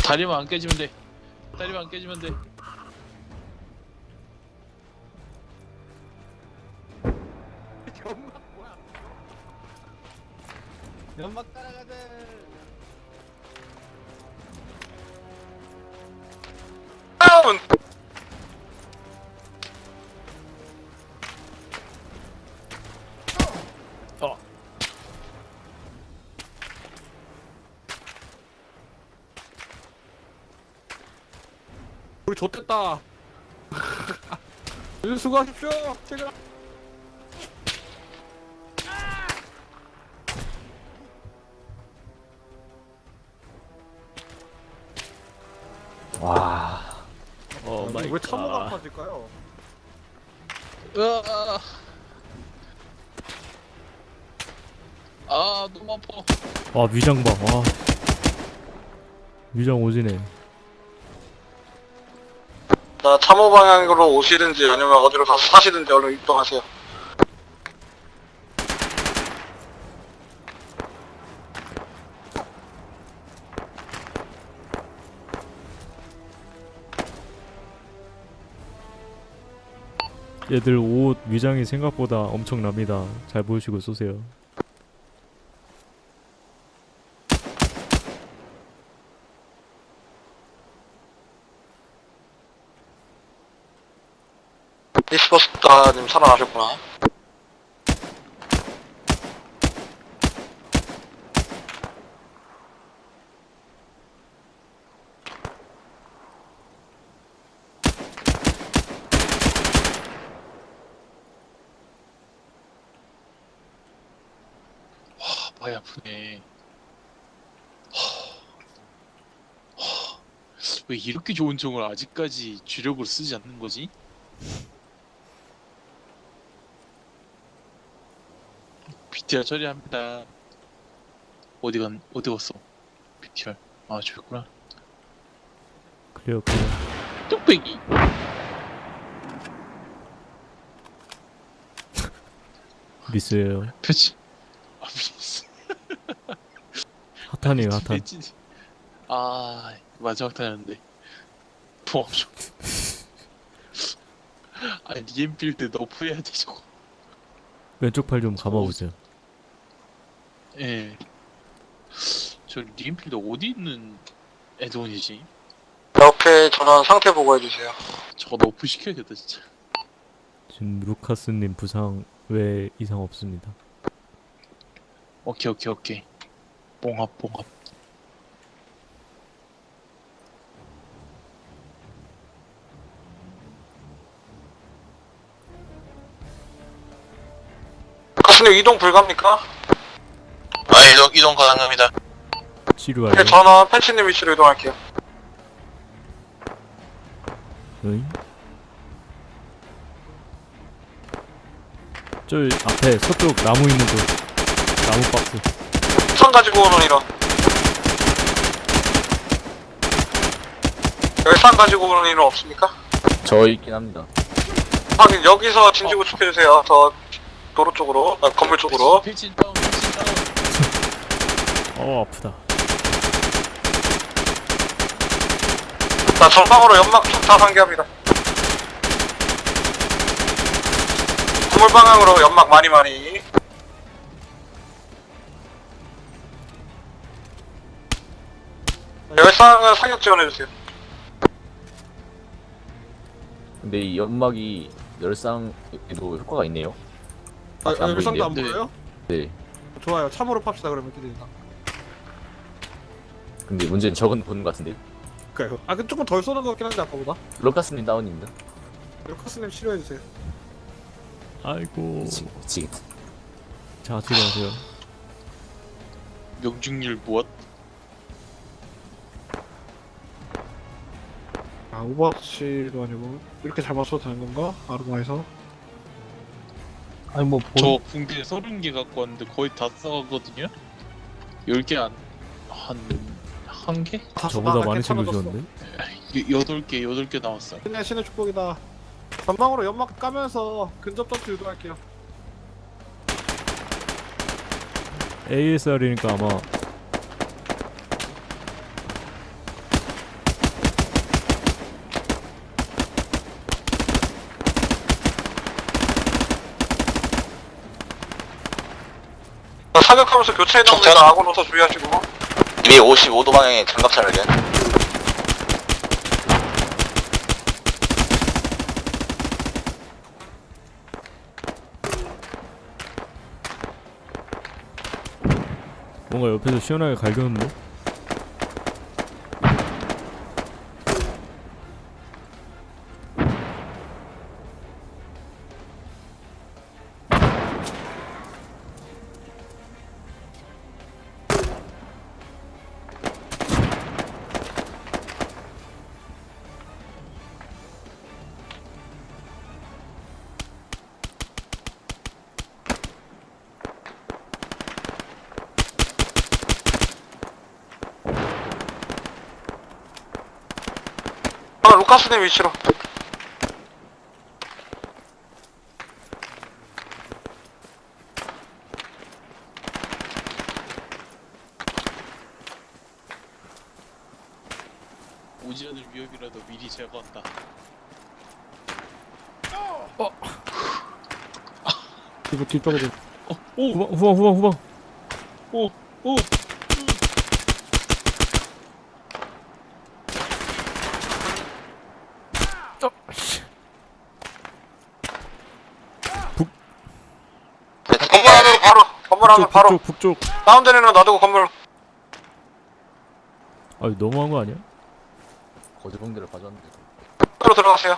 다리만 안 깨지면 돼. 다리만 안 깨지면 돼 수고하십시오 퇴근 와. 어 마이 왜 참호가 갓. 아파질까요? 으아 아 너무 아파 아 위장 봐. 와. 위장 오지네. 자, 참호 방향으로 오시든지 아니면 어디로 가서 사시든지 얼른 이동하세요. 얘들 옷 위장이 생각보다 엄청납니다. 잘 보시고 쏘세요. 히스버스타님 살아나셨구나. 아, 많이 아프네. 왜 이렇게 좋은 총을 아직까지 주력으로 쓰지 않는 거지? BTR 처리합니다. 어디 간 어디 갔어? BTR 아 저기구나. Clear clear. 뚝배기. 미스예요. 표지. 아 미쳤어. 핫한이에요 핫한. 아 마지막 타였는데. 도와줘. 아 리엠필드 너프 해야 돼 저거. 왼쪽 팔 좀 감아보세요. 예. 저 리엠필드 어디 있는 애드온이지? 이렇게 전원 상태 보고 해주세요. 저거 너프 시켜야겠다 진짜. 지금 루카스님 부상 외 이상 없습니다. 오케이 오케이 오케이. 뽕합 뽕합. 가스님 이동 불가입니까? 아, 이동, 이동 가능합니다. 치료 네. 전원 펜치님 위치로 이동할게요. 응? 저 앞에 서쪽 나무 있는 곳 나무 박스 선 가지고 오는 인원. 여기 산 가지고 오는 인원 없습니까? 저 있긴 합니다. 확인, 여기서 진지 구축해주세요. 저 도로 쪽으로, 아, 건물 쪽으로. 어 아프다 자, 전방으로 연막 다 상기합니다. 건물 방향으로 연막 많이 많이. 열상은 사격 지원해주세요. 근데 이 연막이 열상에도 효과가 있네요. 아, 안 열상도 안. 보여요? 네. 좋아요. 참으로 팝시다 그러면 기대된다. 근데 문제는 적은 보는 것 같은데. 그래요. 아, 그 조금 덜 쏘는 것 같긴 한데 아까보다. 루카스님 다운입니다. 루카스님 치료해주세요. 아이고 미치, 미치겠다. 자 치료하세요 명중률 무엇? 아, Overwatch도 아니고 이렇게 잘 맞춰도 되는 건가? Arma에서? 아니 뭐저 본, 붕대 30개 갖고 왔는데 거의 다 써가거든요? 10개 안, 한, 한 개? 저보다 많이 챙겨주셨는데 여- 8개, 8개 나왔어요. 신의 신의 축복이다. 전방으로 연막 까면서 근접 점수 유도할게요. ASR이니까 아마 자, 사격하면서 교체. 정리나 아군 오서 주의하시고. 255도 방향의 장갑차를 겐. 뭔가 옆에서 시원하게 갈겼는데 가스대 위치로. 오지않을 위협이라도 미리 제거한다. 어. 이거 뒷방에 어, 오! 후방 후방 후방. 오오! 건물 안으로 북쪽 바로 북쪽 북쪽. 다운되는 놔두고 건물 아 너무한 거 아니야? 거제봉대를 가져왔는데 으로 들어가세요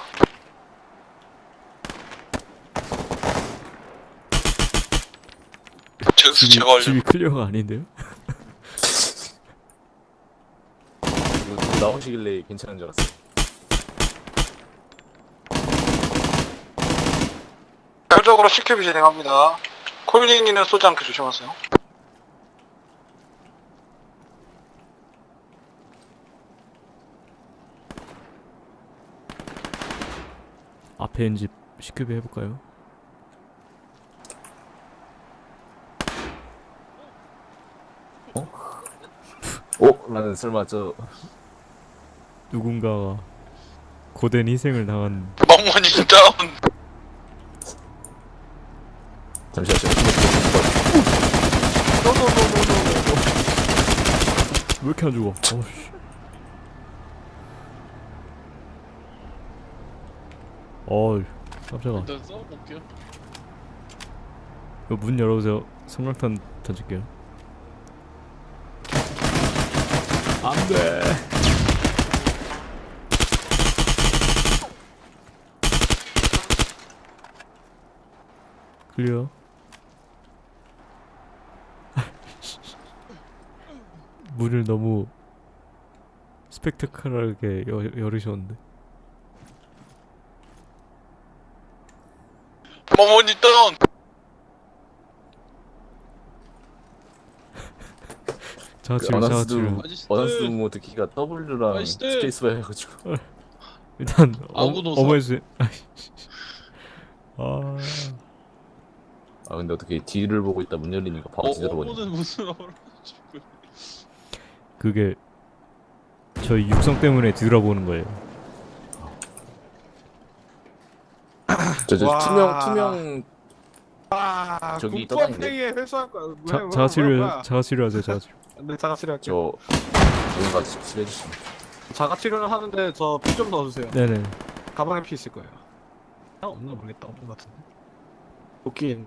집이, 제거 완료. 집이 클리어가 아닌데요? *laughs* 이거 누구 나오시길래 괜찮은 줄 알았어 별적으로 CQB 진행합니다 콜린이는 쏘지 않게 조심하세요 앞에 있는 집 시큐비 해볼까요? 어? 나는 설마 저 누군가가 고된 희생을 당한 멍멍이 다운. 잠시만 저왜 이렇게 안 죽어? 어씨. 어이 깜짝아. 일단 써볼게요. 이거 문 열어보세요. 성광탄 던질게요. 안돼. 클리어 문을 너무 스펙타클하게 여, 열으셨는데. 그 *laughs* 어나스도 자치료 아저씨들. 어나스 모드 키가 W랑 아저씨들. 스페이스 바 해가지고. *laughs* 일단 어, 아무도 어머 해주세요 *laughs* 아. 아 근데 어떻게 뒤를 보고 있다 문 열리니까 바로 어, 제대로 보니 어머는 무슨 죽을. 그게 저희 육성 때문에 뒤돌아보는 거예요. 저 저 와. 투명 투명 아 저기. 회의에 회수할 거야. 왜, 자, 왜, 자치료 뭐야, 뭐야. 자치료 하세요 자치료. 네 자가 치료 할게요. 저 뭔가 칠해주시면. 자가 치료는 하는데 저 피 좀 넣어주세요. 네네. 가방에 피 있을 거예요. 아 없나 모르겠다. 없는 것 같은데. 도끼 있나?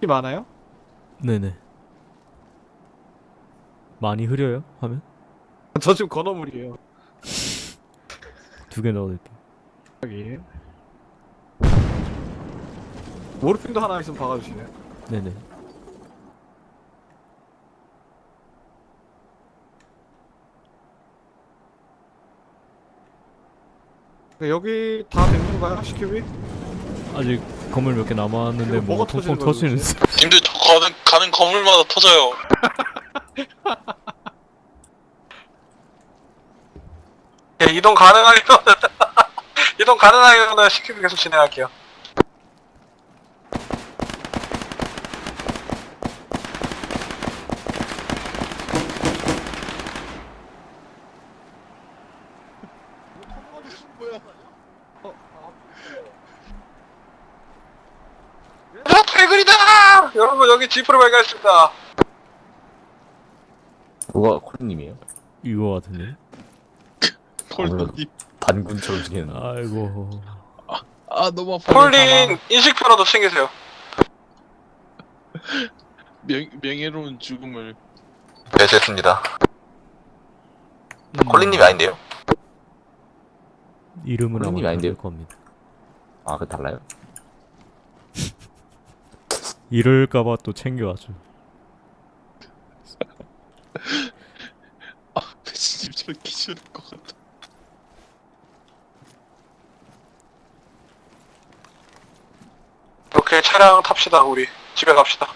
피 많아요? 네네 많이 흐려요? 하면? 저 지금 건어물이에요. 두 개 넣어드릴게요 여기. 모르핀도 하나 있으면 박아주시네. 네네. 네, 여기 다된 건가요? CQB? 아직 건물 몇 개 남았는데 뭐 터지는 거야, 터지는 님들 저 가는 가는 건물마다 터져요. *laughs* *laughs* 예, 이동 가능하면 이동 가능하면 CQB 계속 진행할게요 야, 퇴근이다! 여러분, 여기 지프를 발견했습니다. 누가 콜님이에요? 이거 같은데 콜님. 반군처럼 생긴 아이고 아 너무 아파. 폴린 인식표라도 챙기세요. 명 명예로운 죽음을. 배제했습니다. 음, 콜린님이 아닌데요? 이름은 아마 콜린님이 아닌데요? 겁니다 아 그 달라요? *laughs* 이럴까봐 또 챙겨와줘 아 저렇게 기절할 것 같아. 오케이, 차량 탑시다, 우리. 집에 갑시다.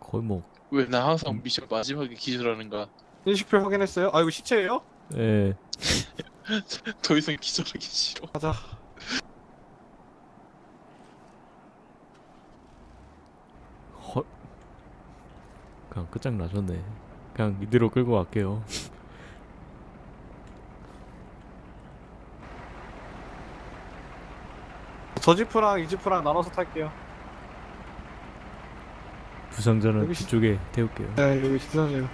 거의 뭐 왜 나 항상 미션 마지막에 기절하는가? 인식표 확인했어요? 아 이거 시체예요? 예, *laughs* 더 이상 기절하기 싫어. 가자 헐 그냥 끝장나셨네 그냥 이대로 끌고 갈게요. *laughs* 저지프랑 이지프랑 나눠서 탈게요. 부상자는 시... 뒤쪽에 태울게요. 네 여기 시선이요.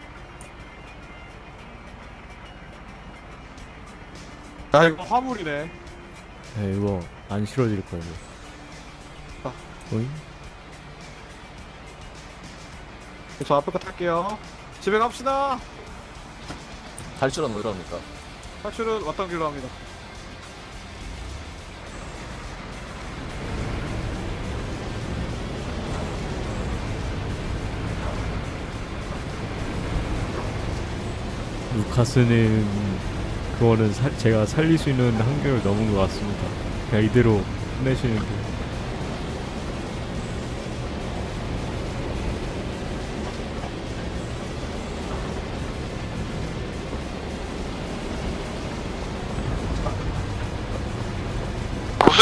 아 이거 화물이네. 네 이거 안 실어질 거예요. 아. 오잉? 저 앞에 거 탈게요. 집에 갑시다. 탈출은 어디로 합니까? 탈출은 왔던 길로 합니다. 루카스는 그거는 사- 제가 살릴 수 있는 한계를 넘은 것 같습니다. 그냥 이대로 끝내시는 게.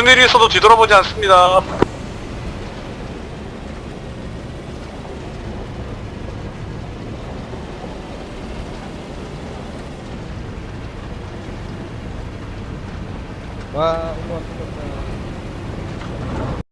무슨 일이 있어도 뒤돌아보지 않습니다.